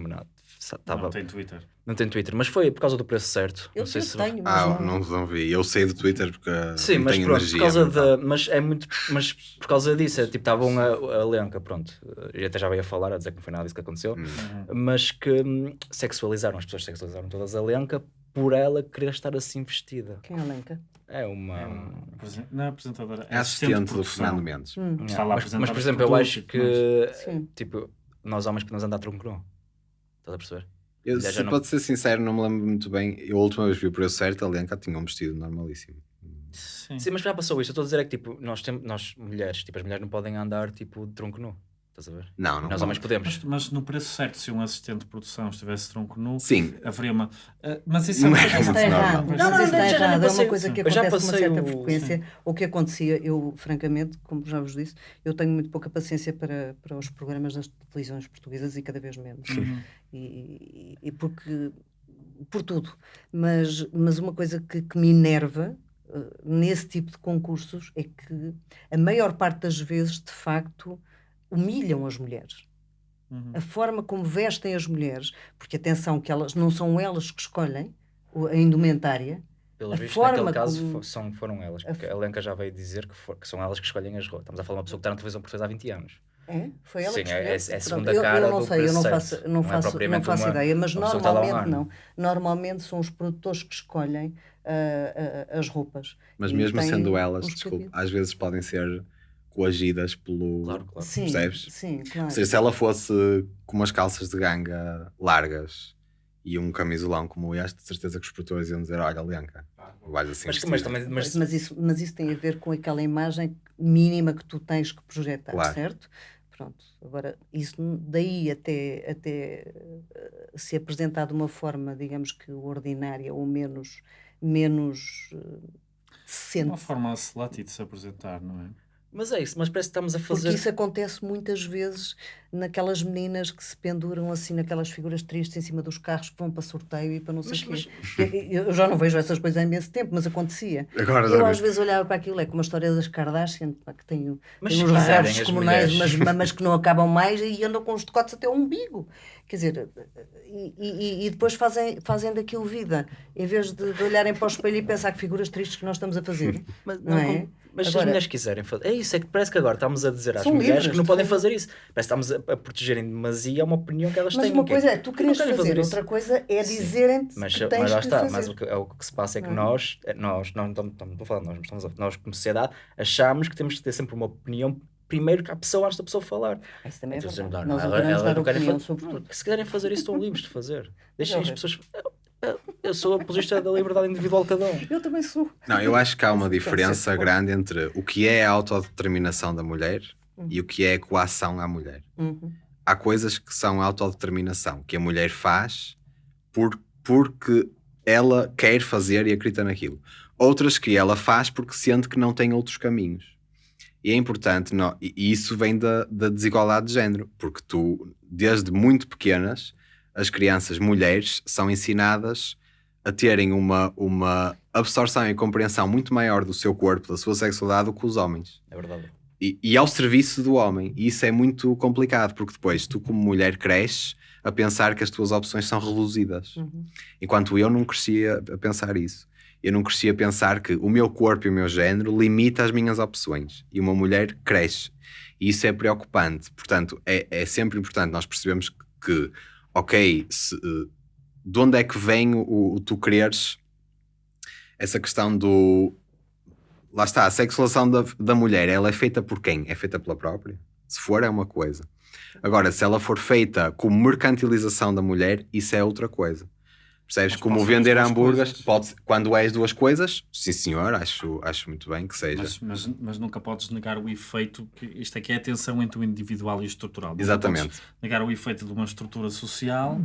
Estava. Não tem Twitter. Não tem Twitter, mas foi por causa do preço certo. Eu, não sei eu se. tenho, mas Ah, não, não, vi. Eu sei do Twitter porque Sim, não mas tenho pronto, energia. por causa da. Mas é muito. Mas por causa disso, é, tipo, estavam a, a Lenca, pronto. Eu até já veio a falar, a dizer que não foi nada disso que aconteceu. Hum. Mas que hum, sexualizaram, as pessoas sexualizaram todas a Lenca por ela querer estar assim vestida. Quem é a Lenca? É uma. É um apresen- Não é apresentadora, É é assistente do. Fernando Mendes. Hum, Está lá a mas, mas, por exemplo, eu acho mais. que. Sim. Tipo, nós homens podemos andar tronco nu. Estás a perceber? Eu, se não- pode ser sincero, não me lembro muito bem. Eu a última vez vi o preço certo, a Lenca tinha um vestido normalíssimo. Sim. Sim, mas já passou isto. Eu estou a dizer é que tipo, nós, temos, nós mulheres, tipo, as mulheres não podem andar tipo de tronco nu. Estás a ver? Não, não. Nós homens podemos. Mas, mas no preço certo, se um assistente de produção estivesse tronco nu, Sim, haveria uma. Ah, mas isso é Não uma é coisa Isso muito normal. Não, não, isso está errado. É uma coisa que acontece com uma passei certa o- frequência. O que acontecia, eu, francamente, como já vos disse, eu tenho muito pouca paciência para, para os programas das televisões portuguesas e cada vez menos. Uhum. E, e- e porque. por tudo. Mas, mas uma coisa que, que me enerva eh, nesse tipo de concursos é que a maior parte das vezes, de facto, humilham as mulheres Uhum. a forma como vestem as mulheres, porque atenção que elas não são elas que escolhem a indumentária, Pelos A vistos, forma naquele caso como- são, foram elas. A Porque a Lenca já veio dizer que, for- que são elas que escolhem as roupas. Estamos a falar de uma pessoa que está na televisão portuguesa há 20 anos. é? Foi ela Sim, que é- escolheu? é- é a segunda eu, cara eu não do sei, eu não faço, não Não é faço, não propriamente faço uma- ideia, mas um normalmente não. Normalmente são os produtores que escolhem ah, ah, as roupas. mas E mesmo sendo elas, cabidos. às vezes podem ser coagidas pelo. Claro, claro. Sim, Percebes? sim, claro. Ou seja, se ela fosse com umas calças de ganga largas e um camisolão como este, de certeza que os produtores iam dizer: Olha, Lenca, vais assim. Mas, vestida." mas também. Mas, Mas, mas isso, mas isso tem a ver com aquela imagem mínima que tu tens que projetar, Claro. certo? Pronto. Agora, isso daí até, até eh, se apresentar de uma forma, digamos que ordinária ou menos, menos decente. Uma forma a Selati de se apresentar, não é? Mas é isso, mas parece que estamos a Porque fazer. isso acontece muitas vezes naquelas meninas que se penduram assim naquelas figuras tristes em cima dos carros que vão para sorteio e para não sei o Mas- quê. Eu, eu já não vejo essas coisas há imenso tempo, mas acontecia. Agora Eu às vezes olhava para aquilo, é como a história das Kardashian, que tem, Mas uns as comunais, mulheres- mas mamas que não acabam mais e andam com os decotes até o umbigo. Quer dizer, e, e- e depois fazem, fazem daquilo vida, em vez de, de olharem para o espelho e pensar que figuras tristes que nós estamos a fazer. Mas, não não, é? como- mas se as Agora- mulheres quiserem fazer. É isso, é que parece que agora estamos a dizer às São mulheres livres que não de podem fazer. fazer isso. Parece que estamos a, a protegerem em demasia uma opinião que elas Mas têm. uma coisa é tu que queres não fazer, isso. outra coisa é Sim. dizerem-te Mas, que tens mas lá que está, fazer. mas o que, é o que se passa é que Não é? nós, eh, nós, não estamos- não estou a falar de nós, mas estamos a- nós como sociedade, achamos que temos que ter sempre uma opinião primeiro que a pessoa antes da pessoa falar. Isso também é Então, verdade. dizemos, Nós ela- adoramos ela dar não querem opinião fa- sobre não, tudo. Se quiserem fazer isso, estão livres de fazer. Deixem as Não, pessoas. Eu, sou apologista da liberdade individual de cada um. Eu também sou. Não, eu acho que há uma diferença grande entre o que é a autodeterminação da mulher Uhum. e o que é a coação à mulher. Uhum. Há coisas que são autodeterminação, que a mulher faz por, porque ela quer fazer e acredita naquilo. Outras que ela faz porque sente que não tem outros caminhos. E é importante, e e isso vem da, da desigualdade de género, porque tu, desde muito pequenas, as crianças mulheres são ensinadas a terem uma, uma absorção e compreensão muito maior do seu corpo, da sua sexualidade, do que os homens É verdade. e, e ao serviço do homem. E isso é muito complicado, porque depois tu, como mulher, cresces a pensar que as tuas opções são reduzidas. Uhum. Enquanto eu não crescia a pensar isso. Eu não crescia a pensar que o meu corpo e o meu género limita as minhas opções. E uma mulher cresce. E isso é preocupante. Portanto, é, é sempre importante nós percebemos que, que, ok, se, eh, de onde é que vem o, o tu quereres essa questão do. Lá está, a sexualização da, da mulher, ela é feita por quem? É feita pela própria? Se for, é uma coisa. Agora, se ela for feita como mercantilização da mulher, isso é outra coisa. Percebes? Mas como vender hambúrgueres, pode, quando és duas coisas, sim senhor, acho, acho muito bem que seja. Mas, mas, mas nunca podes negar o efeito, que isto aqui é a tensão entre o individual e o estrutural. Nunca Exatamente. podes negar o efeito de uma estrutura social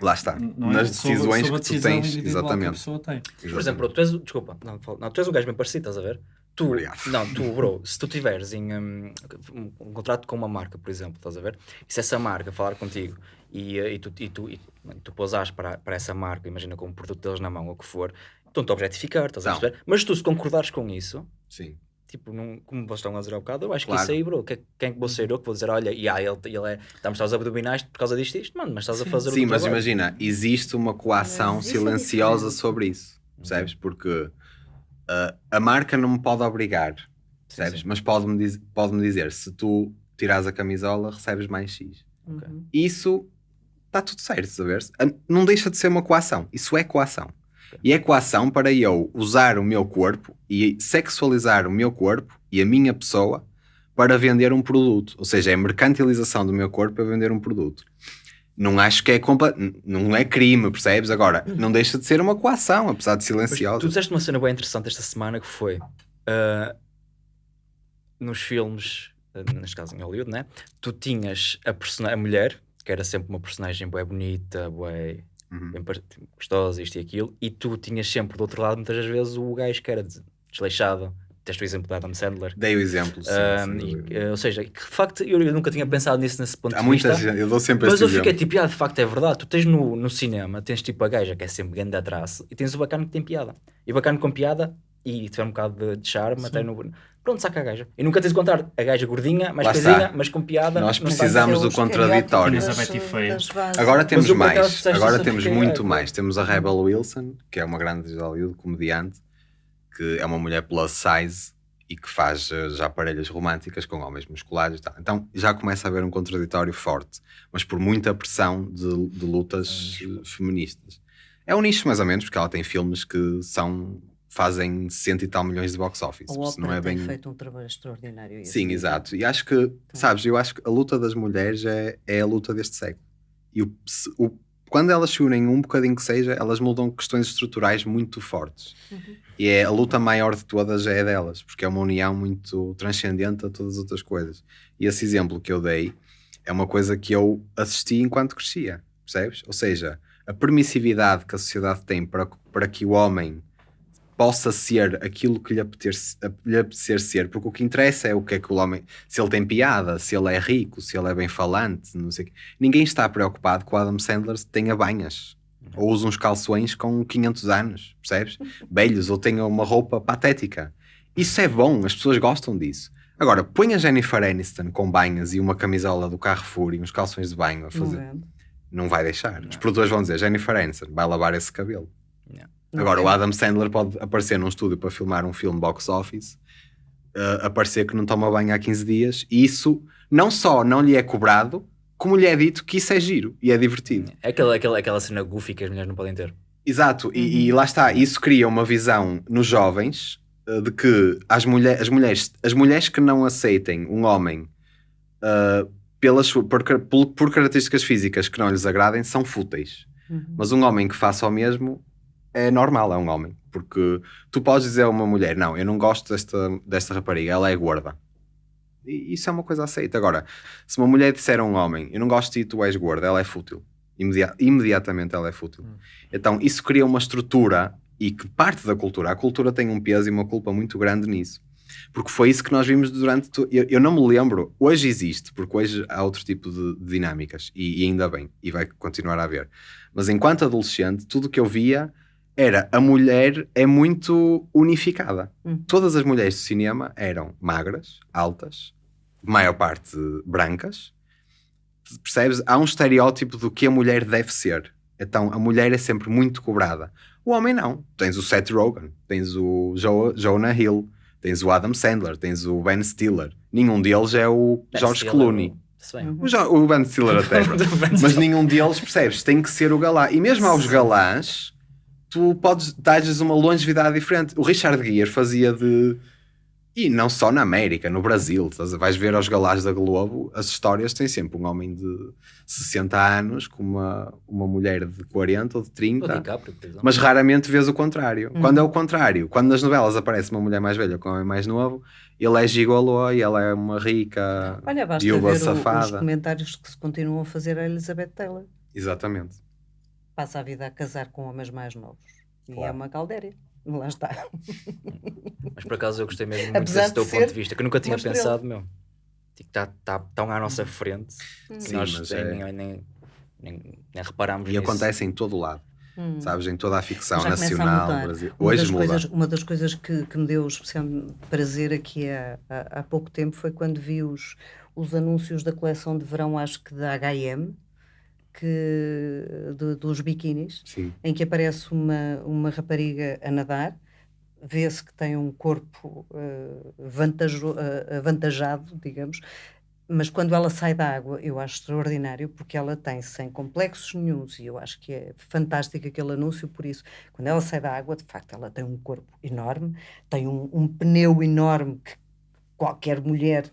Lá está. não é? Nas Sobre- decisões sobre a que tu tens. individual que a Exatamente. pessoa tem. Por exemplo, tu és, desculpa, não, não, tu és um gajo bem parecido, estás a ver? Tu, Obrigado. não, tu, bro, se tu tiveres em, um, um, um contrato com uma marca, por exemplo, estás a ver? E se essa marca falar contigo e, eh, e tu, e tu, e tu pousares para, para essa marca, imagina com um produto deles na mão ou o que for, estão-te a objetificar, estás a perceber? Mas tu, se concordares com isso, Sim. tipo, não, como vocês estão a dizer há bocado, eu acho Claro. que isso aí, bro, que, quem é que vou ser eu que vou dizer, olha, e ah, ele, ele é, estamos aos abdominais por causa disto e isto, mano, mas estás a fazer o Sim, mas trabalho. imagina, existe uma coação é silenciosa sobre isso, percebes? Porque uh, a marca não me pode obrigar, percebes? sim. Mas pode-me diz, pode dizer, se tu tirares a camisola, recebes mais X. Uhum. Isso está tudo certo, sabes? Não deixa de ser uma coação, isso é coação. E é coação para eu usar o meu corpo e sexualizar o meu corpo e a minha pessoa para vender um produto. Ou seja, é mercantilização do meu corpo para vender um produto. Não acho que é não é crime, percebes? Agora, não deixa de ser uma coação, apesar de Mas silenciosa. tu disseste uma cena bem interessante esta semana que foi ah, nos filmes eh, neste caso em Hollywood, né? Tu tinhas a, a mulher, que era sempre uma personagem bué bonita, bué Uhum. bem par- gostosa, isto e aquilo, e tu tinhas sempre do outro lado, muitas das vezes, o gajo que era des- desleixado. Teste o exemplo da Adam Sandler. Dei o exemplo. Sim, sem e, ou seja, que de facto eu, eu nunca tinha pensado nisso nesse ponto Há de muita vista. gente, eu dou sempre Mas eu fiquei exemplo. tipo, ah, de facto é verdade. Tu tens no, no cinema, tens tipo a gaja que é sempre grande atraso e tens o bacana que tem piada. E o bacana com piada e tiver um bocado de, de charme, até no. Pronto, saca a gaja. E nunca tens de contar a gaja gordinha, mais coisinha, mas com piada. Nós precisamos é do contraditório. Agora temos acaso, mais. Agora temos fiquei, muito mais. Temos a Rebel Wilson, que é uma grande de Hollywood, comediante, que é uma mulher plus size e que faz eh, já parelhas românticas com homens musculares e tal. Então já começa a haver um contraditório forte, mas por muita pressão de, de lutas eh, feministas. É um nicho mais ou menos, porque ela tem filmes que são fazem cento e tal milhões de box office. A ópera não é tem bem... feito um trabalho extraordinário. Sim, nível. exato. E acho que, sabes, eu acho que a luta das mulheres é, é a luta deste século. E o, o- quando elas se unem um bocadinho que seja, elas mudam questões estruturais muito fortes. E é a luta maior de todas é a delas, porque é uma união muito transcendente a todas as outras coisas. E esse exemplo que eu dei é uma coisa que eu assisti enquanto crescia, percebes? Ou seja, a permissividade que a sociedade tem para, para que o homem possa ser aquilo que lhe apetecer, lhe apetecer ser, porque o que interessa é o que é que o homem, se ele tem piada, se ele é rico, se ele é bem falante, não sei. Ninguém está preocupado que o Adam Sandler tenha banhas. Ou use uns calções com 500 anos, percebes? Velhos, ou tenha uma roupa patética. Isso é bom, as pessoas gostam disso. Agora, põe a Jennifer Aniston com banhas e uma camisola do Carrefour e uns calções de banho a Não fazer. vendo? Não vai deixar. Não. Os produtores vão dizer: Jennifer Aniston vai lavar esse cabelo. Não Agora, o? Adam Sandler pode aparecer num estúdio para filmar um filme box office, uh, aparecer que não toma banho há 15 dias, e isso não só não lhe é cobrado, como lhe é dito que isso é giro e é divertido. É aquela, aquela, aquela cena goofy que as mulheres não podem ter. Exato, e, e lá está, isso cria uma visão nos jovens uh, de que as, mulher, as, mulheres, as mulheres que não aceitem um homem uh, pelas, por, por, por características físicas que não lhes agradem são fúteis. Uhum. Mas um homem que faça o mesmo é normal, é um homem. Porque tu podes dizer a uma mulher: Não, eu não gosto desta, desta rapariga, ela é gorda. E isso é uma coisa aceita. Agora, se uma mulher disser a um homem: Eu não gosto de ti, tu és gorda, ela é fútil. Imedi- imediatamente ela é fútil. Então, isso cria uma estrutura e que parte da cultura. A cultura tem um peso e uma culpa muito grande nisso. Porque foi isso que nós vimos durante. to- Eu, eu não me lembro. Hoje existe, porque hoje há outro tipo de, de dinâmicas. E, e ainda bem. E vai continuar a haver. Mas enquanto adolescente, tudo o que eu via era a mulher é muito unificada. Hum. Todas as mulheres do cinema eram magras, altas, maior parte brancas. Percebes? Há um estereótipo do que a mulher deve ser. Então a mulher é sempre muito cobrada. O homem não. Tens o Seth Rogen, tens o Jo- Jonah Hill, tens o Adam Sandler, tens o Ben Stiller. Nenhum deles é o George Stiller, Clooney. O, o Ben Stiller até. Ben Mas nenhum deles, percebes? Tem que ser o galã. E mesmo aos galãs, tu podes dar-lhes uma longevidade diferente. O Richard Gere fazia de. E não só na América, no Brasil. estás Vais ver aos galãs da Globo, as histórias têm sempre um homem de 60 anos com uma, uma mulher de 40 ou de O 30. DiCaprio, por exemplo. Mas raramente vês o contrário. Uhum. Quando é o contrário, quando nas novelas aparece uma mulher mais velha com um homem mais novo, ele é gigolô e ela é uma rica Olha, basta viúva ver o- os safada. comentários que se continuam a fazer a Elizabeth Taylor. Exatamente. Passa a vida a casar com homens mais novos. E é Claro. uma caldéria. Lá está. Mas por acaso eu gostei mesmo muito Apesar desse de teu ponto de vista, que eu nunca tinha pensado, meu. Tipo, tá, tão à nossa frente que Sim, nós é- nem, nem, nem, nem reparámos E nisso. acontece em todo o lado. Hum. sabes? Em toda a ficção Já começa a nacional. Brasil. Uma Hoje das, muda. coisas, uma das coisas que, que me deu especial prazer aqui há, há, há pouco tempo foi quando vi os, os anúncios da coleção de verão, acho que da H&M, que, de- dos biquinis, Sim, em que aparece uma, uma rapariga a nadar, vê-se que tem um corpo eh, vantajo- eh, avantajado, digamos, mas quando ela sai da água, eu acho extraordinário, porque ela tem sem complexos nenhuns, e eu acho que é fantástico aquele anúncio por isso. Quando ela sai da água, de facto, ela tem um corpo enorme, tem um, um pneu enorme que qualquer mulher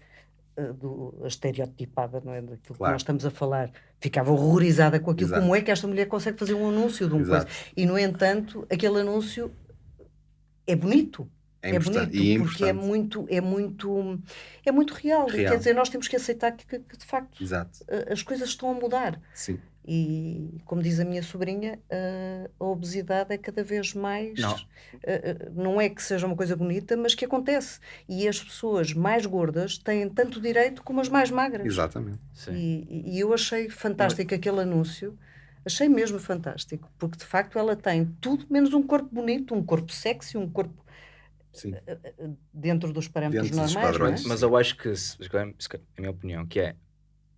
do, estereotipada, não é? Daquilo que Claro. nós estamos a falar, ficava horrorizada com aquilo. Exato. Como é que esta mulher consegue fazer um anúncio de uma Exato. coisa? E, no entanto, aquele anúncio é bonito. É É bonito, é porque é muito, é muito, é muito real. Real. Quer dizer, nós temos que aceitar que, que- que, de facto Exato. a- as coisas estão a mudar. Sim. E, como diz a minha sobrinha, a, a obesidade é cada vez mais. Não. eh, eh, não é que seja uma coisa bonita, mas que acontece. E as pessoas mais gordas têm tanto direito como as mais magras. Exatamente. Sim. E, e eu achei fantástico aquele anúncio. Achei mesmo fantástico, porque de facto ela tem tudo menos um corpo bonito, um corpo sexy, um corpo Sim. dentro dos parâmetros Dentro dos normais. padrões. Não é? Mas eu acho que, se- se calhar- se calhar, a minha opinião, que é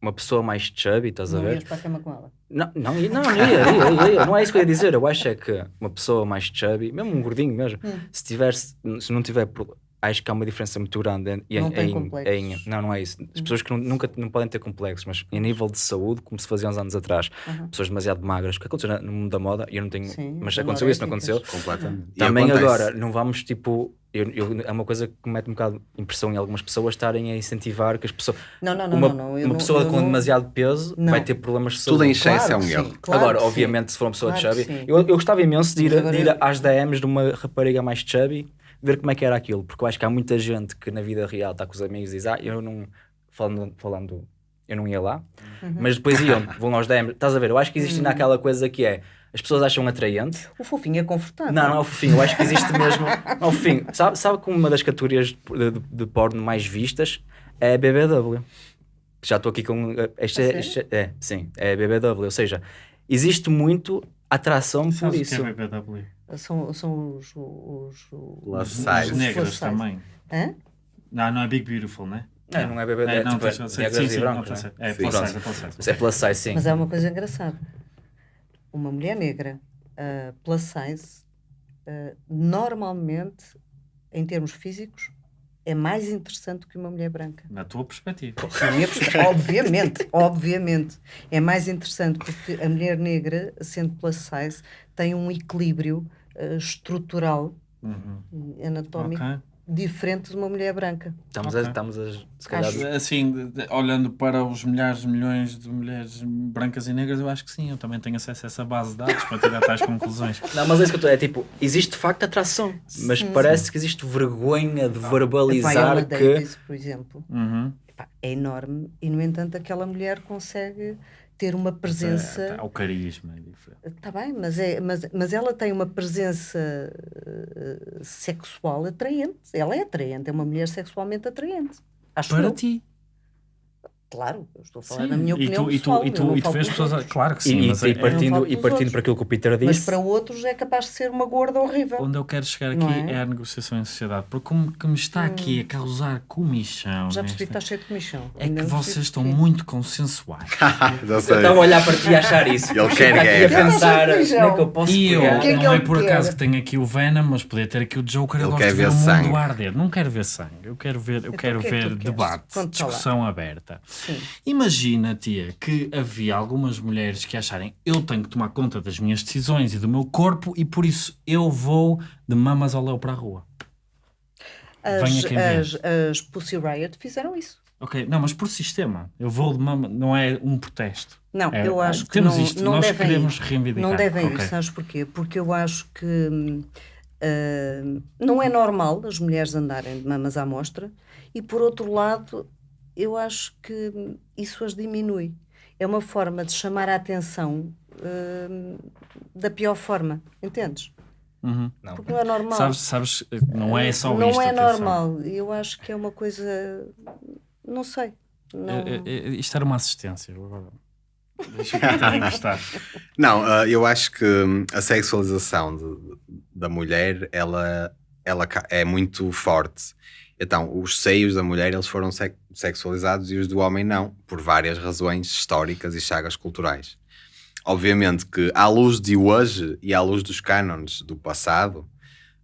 uma pessoa mais chubby, estás a Não ver? ias para a cama com ela. Não, não, não, não ia, ia, ia, ia. não é isso que eu ia dizer. Eu acho é que uma pessoa mais chubby, mesmo um gordinho mesmo, Hum. se tiver, se não tiver, acho que há uma diferença muito grande Não tem em- complexos. Em- não, não é isso. As pessoas que nu- nunca não podem ter complexos, mas em nível de saúde, como se fazia uns anos atrás, Aham. pessoas demasiado magras, o que aconteceu no mundo da moda, eu não tenho, Sim, mas as aconteceu isso, não aconteceu? Completamente. Também acontece. agora, não vamos tipo. Eu, eu- é uma coisa que me mete um bocado de impressão em algumas pessoas estarem a incentivar que as pessoas. Não, não, não, uma não, uma não- pessoa com não- demasiado peso Não. vai ter problemas de Tudo saúde. em excesso Claro é um erro. claro Agora, que sim. obviamente, se for uma pessoa Claro chubby, eu, eu gostava imenso de ir, de ir eu- às DMs de uma rapariga mais chubby, ver como é que era aquilo, porque eu acho que há muita gente que na vida real está com os amigos e diz, ah, eu não, falando, falando eu não ia lá, Uhum. mas depois iam, vão aos DMs, estás a ver, eu acho que existe ainda aquela coisa que é, as pessoas acham atraente, O fofinho é confortável. não, não é o fofinho, eu acho que existe mesmo, não é o fofinho, sabe, sabe que uma das categorias de, de, de porno mais vistas é a BBW, já estou aqui com, este, A é, este é- é, sim, é a BBW, ou seja, existe muito atração por Sabes o que isso. é BBW? São, são os. os, os, Os size. negras também. Hã? Não, não é Big Beautiful, né? Não, não é BBW, É, é, não, tipo, tens- é negras sim, e brancos, não, não tens- é? É plus size, é plus size. Isso é plus size, sim. Mas há uma coisa engraçada. Uma mulher negra, uh, plus size, uh, normalmente, em termos físicos, é mais interessante que uma mulher branca. Na tua perspectiva. Na minha perspectiva, obviamente, obviamente. É mais interessante porque a mulher negra, sendo plus size, tem um equilíbrio uh, estrutural Uhum. e anatómico Ok. Diferente de uma mulher branca. Estamos, Ok. a, estamos a, se calhar, Acho- Assim, de- de- olhando para os milhares, milhões de mulheres brancas e negras, eu acho que sim, eu também tenho acesso a essa base de dados para tirar tais conclusões. Não, mas é isso que eu estou, é tipo, existe de facto atração, mas Sim. parece que existe vergonha de A Viola verbalizar que... Davis, por exemplo, Uhum. epá, é enorme e, no entanto, aquela mulher consegue ter uma É, presença. tá, o carisma é diferente. Está bem, mas, é, mas, mas ela tem uma presença eh, sexual atraente. Ela é atraente, é uma mulher sexualmente atraente. Acho Para eu. ti. Claro, eu estou a falar Sim, na minha opinião e tu, pessoal, e tu, e tu vês pessoas. outros. Claro que sim, E, mas e, é- e partindo, não falo e partindo para aquilo que o Peter Mas disse, para outros é capaz de ser uma gorda horrível. Onde eu quero chegar aqui é? é? a negociação em sociedade, porque como que me está aqui a causar comichão. Já percebi que está cheio de comichão. É que vocês estão muito consensuais. Já eu sei. estava a olhar para ti e a achar isso. Ele quer aqui a pensar como é que eu posso E eu, é que não é por acaso que tenho aqui o Venom, mas podia ter aqui o Joker. Eu gosto de ver o mundo arder. Não quero ver sangue. Eu quero ver, eu Então, é debate, discussão aberta. Sim. Imagina, tia, que havia algumas mulheres que acharem eu tenho que tomar conta das minhas decisões e do meu corpo e por isso eu vou de mamas ao léu para a rua. As, Venha quem vier. as, as Pussy Riot fizeram isso. Ok, não, mas por sistema. Eu vou de mama, não é um protesto. Não, É, eu acho que temos não, isto, não nós devem queremos ir. reivindicar. Não devem Ok. ir, sabes porquê? Porque eu acho que ah, não é normal as mulheres andarem de mamas à mostra e, por outro lado, eu acho que isso as diminui. É uma forma de chamar a atenção hum, da pior forma, entendes? Uhum. Não. Porque não é normal. Sabes, sabes, não é só não isto. é atenção. normal. Eu acho que é uma coisa. Não sei. Não... É- é- é- isto era uma assistência. Não, ah, eu acho que hum, a sexualização de- da mulher ela, ela é muito forte. Então, os seios da mulher eles foram sexualizados e os do homem não, por várias razões históricas e chagas culturais. Obviamente que, à luz de hoje e à luz dos cânones do passado,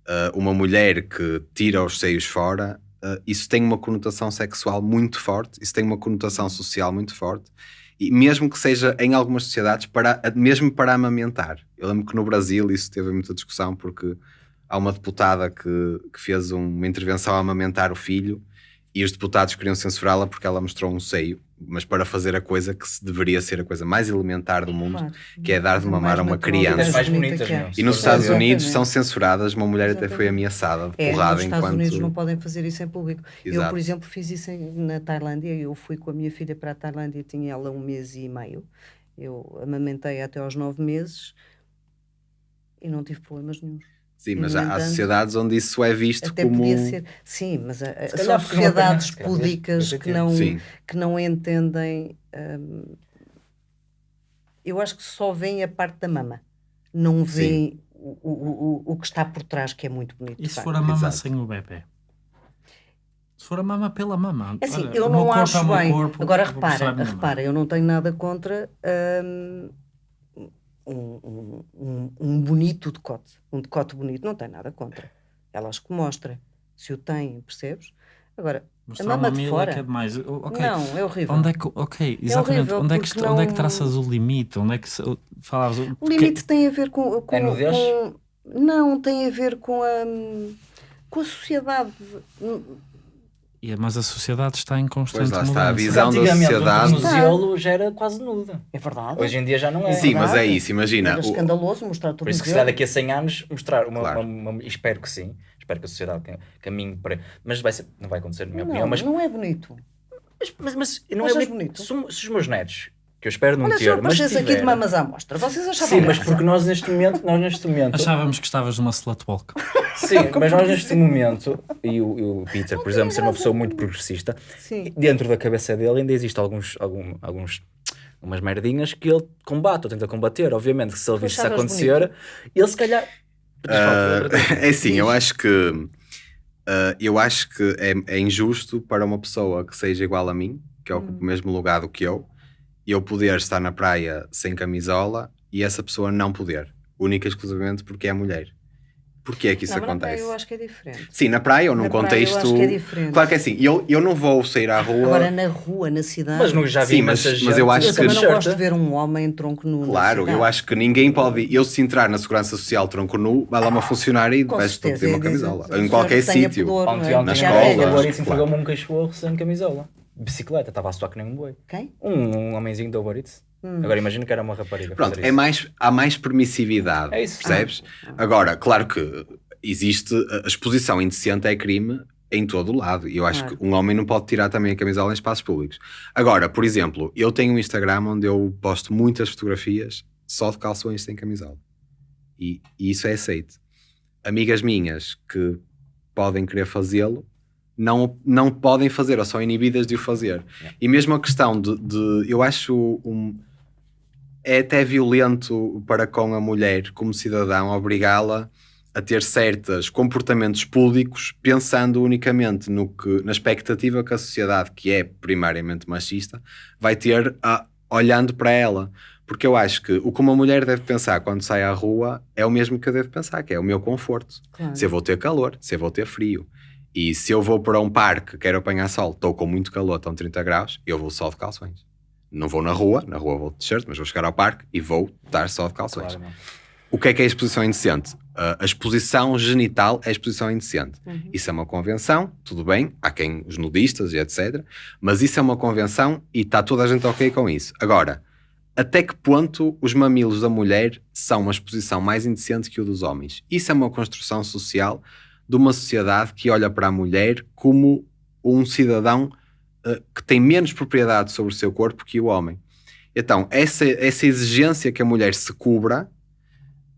ah, uma mulher que tira os seios fora, ah, isso tem uma conotação sexual muito forte, isso tem uma conotação social muito forte, e mesmo que seja em algumas sociedades, para, mesmo para amamentar. Eu lembro que no Brasil isso teve muita discussão, porque há uma deputada que, que fez um- uma intervenção a amamentar o filho E os deputados queriam censurá-la porque ela mostrou um seio, mas para fazer a coisa que se deveria ser a coisa mais elementar do mundo, Claro. que é dar de mamar a uma criança. Mais bonita bonitas, meu. E nos Estados exatamente. Unidos são censuradas, uma mulher até foi Exatamente. ameaçada de É, porrada nos Estados enquanto... Unidos não podem fazer isso em público. Eu, Exato. por exemplo, fiz isso em- na Tailândia. Eu fui com a minha filha para a Tailândia, tinha ela um mês e meio. Eu amamentei até aos nove meses e não tive problemas nenhum. Sim, mas há, há sociedades onde isso é visto Até como... podia ser. Sim, mas a- a- são não sociedades se calhar púdicas que não, Sim. que não entendem. hum, eu acho que só veem a parte da mama, não veem o, o, o, o que está por trás, que é muito bonito. E se for a mama Exato. sem o bebê? Se for a mama pela mama. É assim, Olha, eu não corpo acho é bem. corpo, Agora repara, repara, eu não tenho nada contra hum, um, um, um, bonito decote. Um decote bonito, não tenho nada contra. Elas que mostrem. Se o têm, percebes? Agora, Mostrar mama uma de fora? que é demais. Eu- ok. não, é horrível. Onde é que, ok, exatamente. horrível, onde, é que, isto- onde é que não- traças o limite? Onde é que falavas? O porque- limite tem a ver com. com, É com- não, tem a ver com a, com a sociedade. Mas a sociedade está em constante Pois lá está, mudança. a visão da sociedade- um tornozelo já era quase nuda. É verdade. Hoje em dia já não é. Sim, mas é isso, imagina. Era o- escandaloso mostrar tudo Por isso que se calhar daqui a 100 anos mostrar uma, Claro. uma- uma- espero que sim, espero que a sociedade cam- caminhe para. Mas vai ser, não vai acontecer, na minha Não, opinião. Mas, não é bonito. mas, mas, mas não Achas é bonito? Se, se os meus netos, que eu espero não Olha, ter, eu mas aparecesse aqui de mamas à mostra, vocês achavam Sim, mas graça? porque nós neste momento, nós neste momento, Achávamos que estavas numa slutwalk. sim, mas nós neste momento, e o, e o Peter, por exemplo, ser uma pessoa muito progressista, Sim. dentro da cabeça dele ainda existe alguns, algum, alguns umas merdinhas que ele combate ou tenta combater. Obviamente que se ele visse isso acontecer, ele se calhar. Ah, é assim, eu acho que ah, eu acho que é, é injusto para uma pessoa que seja igual a mim, que ocupa Hum. o mesmo lugar do que eu, eu poder estar na praia sem camisola e essa pessoa não poder, única e exclusivamente porque é mulher. Porquê é que isso não, mas na acontece? praia eu acho que é diferente. Sim, na praia ou num Na praia eu contexto. acho que é diferente. Claro que é assim, eu, eu não vou sair à rua. Agora na rua, na cidade. Mas não, já vi Sim, mas- mas gente eu acho eu que- também não gosto de ver um homem em tronco nu. Claro, eu acho que ninguém pode. Eu, se entrar na segurança social tronco nu, vai lá uma funcionária e Com vai-se certeza, ter uma é camisola. dizer, Em o qualquer sítio. pudor, é? na Uber Eats claro. entregou-me um cachorro sem camisola. Bicicleta, estava a suar que nem um boi. Quem? Um, um homenzinho da Uber Eats. Hum. Agora imagino que era uma rapariga. Pronto, fazer é mais, há mais permissividade, É isso. percebes? Agora, claro que existe, a exposição indecente é crime em todo o lado. E eu acho Claro. que um homem não pode tirar também a camisola em espaços públicos. Agora, por exemplo, eu tenho um Instagram onde eu posto muitas fotografias só de calções sem camisola. E, e isso é aceito. Amigas minhas que podem querer fazê-lo, não, não podem fazer, ou são inibidas de o fazer. E mesmo a questão de, de- eu acho um, é até violento para com a mulher, como cidadão, obrigá-la a ter certos comportamentos públicos pensando unicamente no que, na expectativa que a sociedade, que é primariamente machista, vai ter a- olhando para ela. Porque eu acho que o que uma mulher deve pensar quando sai à rua é o mesmo que eu devo pensar, que é o meu conforto. Claro. Se eu vou ter calor, se eu vou ter frio. E se eu vou para um parque, quero apanhar sol, estou com muito calor, estão 30 graus, eu vou só de calções. Não vou na rua, na rua vou de t-shirt, mas vou chegar ao parque e vou estar só de calções. Claro. O que é que é a exposição indecente? Uh, a exposição genital é a exposição indecente. Uhum. Isso é uma convenção, tudo bem, há quem, os nudistas e etc. Mas isso é uma convenção e está toda a gente ok com isso. Agora, até que ponto os mamilos da mulher são uma exposição mais indecente que o dos homens? Isso é uma construção social de uma sociedade que olha para a mulher como um cidadão uh, que tem menos propriedade sobre o seu corpo que o homem. Então, essa, essa exigência que a mulher se cubra,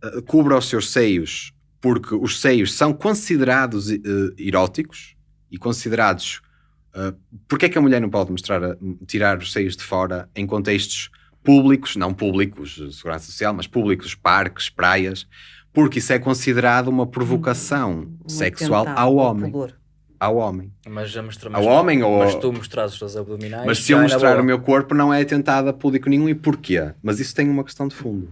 uh, cubra os seus seios, porque os seios são considerados uh, eróticos e considerados. Uh, porque é que a mulher não pode mostrar, tirar os seios de fora em contextos públicos, não públicos, segurança social, mas públicos, parques, praias? Porque isso é considerado uma provocação Um sexual ao homem. pudor. Ao homem. Mas já mostramos. Ao homem ou- Mas tu mostras os teus abdominais. Mas se eu mostrar o meu corpo não é atentado a público nenhum e porquê? Mas isso tem uma questão de fundo.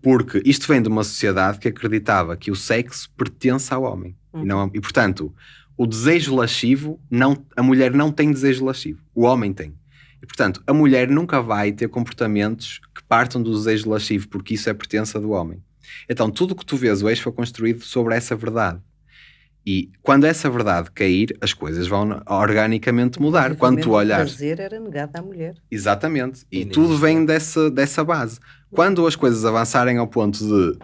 Porque isto vem de uma sociedade que acreditava que o sexo pertence ao homem. E, não, e portanto, o desejo lascivo, não, a mulher não tem desejo lascivo. O homem tem. E portanto, a mulher nunca vai ter comportamentos que partam do desejo lascivo, porque isso é pertença do homem. Então, tudo o que tu vês hoje foi construído sobre essa verdade. E quando essa verdade cair, as coisas vão organicamente mudar. Quando tu O olhares. prazer era negado à mulher. Exatamente. E tudo vem dessa, dessa base. Quando as coisas avançarem ao ponto de.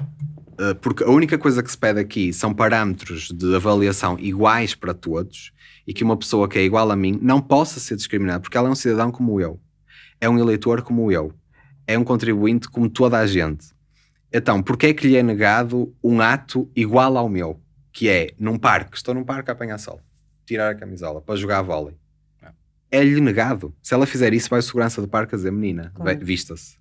eh, porque a única coisa que se pede aqui são parâmetros de avaliação iguais para todos e que uma pessoa que é igual a mim não possa ser discriminada porque ela é um cidadão como eu, é um eleitor como eu, é um contribuinte como toda a gente. Então, porquê é que lhe é negado um ato igual ao meu? Que é num parque, estou num parque a apanhar sol, tirar a camisola para jogar vôlei. É-lhe negado. Se ela fizer isso, vai o segurança do parque a dizer: menina, Claro. vista-se.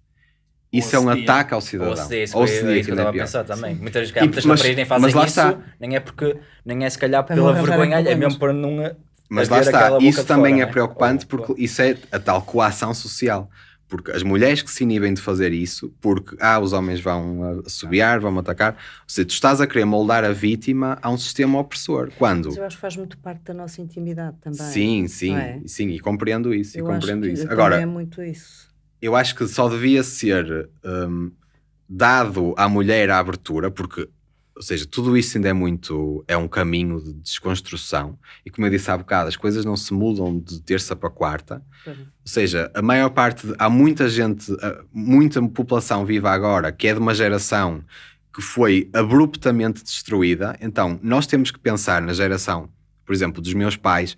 Isso Ou é um ataque ao Ou cidadão. se é isso Ou se é é isso que eu estava a pior. pensar também. Muitas vezes E- muitas mas- nem fazem mas lá isso, está. nem é porque, nem é se calhar pela vergonha, é mesmo para não. Mas a lá está, isso de também fora, é né? preocupante Ou- porque isso é a tal coação social. Porque as mulheres que se inibem de fazer isso, porque ah, os homens vão assobiar, vão atacar, ou seja, tu estás a querer moldar a vítima a um sistema opressor. Quando? Mas eu acho que faz muito parte da nossa intimidade também. Sim, sim, é? sim, e compreendo isso, e Eu acho compreendo que isso. Agora, é muito isso. eu acho que só devia ser hum, dado à mulher a abertura, porque, ou seja, tudo isso ainda é muito, é um caminho de desconstrução, e como eu disse há bocado, as coisas não se mudam de terça para quarta, não. ou seja, a maior parte, de- há muita gente, muita população viva agora que é de uma geração que foi abruptamente destruída, então nós temos que pensar na geração, por exemplo, dos meus pais,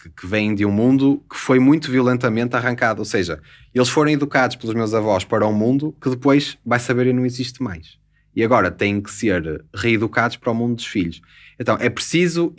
que, que vêm de um mundo que foi muito violentamente arrancado, ou seja, eles foram educados pelos meus avós para um mundo que depois vai saber e não existe mais. E agora têm que ser reeducados para o mundo dos filhos. Então é preciso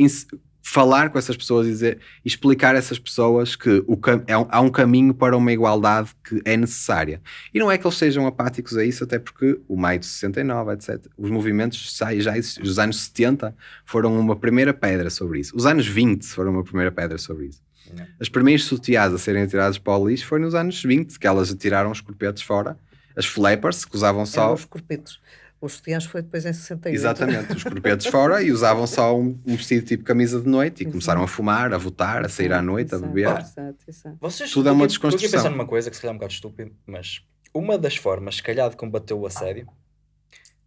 falar com essas pessoas e dizer, explicar a essas pessoas que o é um- há um caminho para uma igualdade que é necessária. E não é que eles sejam apáticos a isso, até porque o maio de 69, etc., os movimentos já, já. Os anos 70 foram uma primeira pedra sobre isso. Os anos 20 foram uma primeira pedra sobre isso. Não. As primeiras sutiãs a serem tiradas para o lixo foi nos anos 20, que elas tiraram os corpetes fora. As flappers, que usavam só... Eram os corpetos. Os sutiãs foi depois em 68. Exatamente, os corpetes fora e usavam só um, um vestido tipo camisa de noite e Exato. começaram a fumar, a votar, a sair à noite, a beber. Exato, exato. Vocês Tudo é uma estou aqui- Estou aqui a desconstrução. pensar numa coisa que se calhar é um bocado estúpido, mas uma das formas, se calhar, de combater o assédio,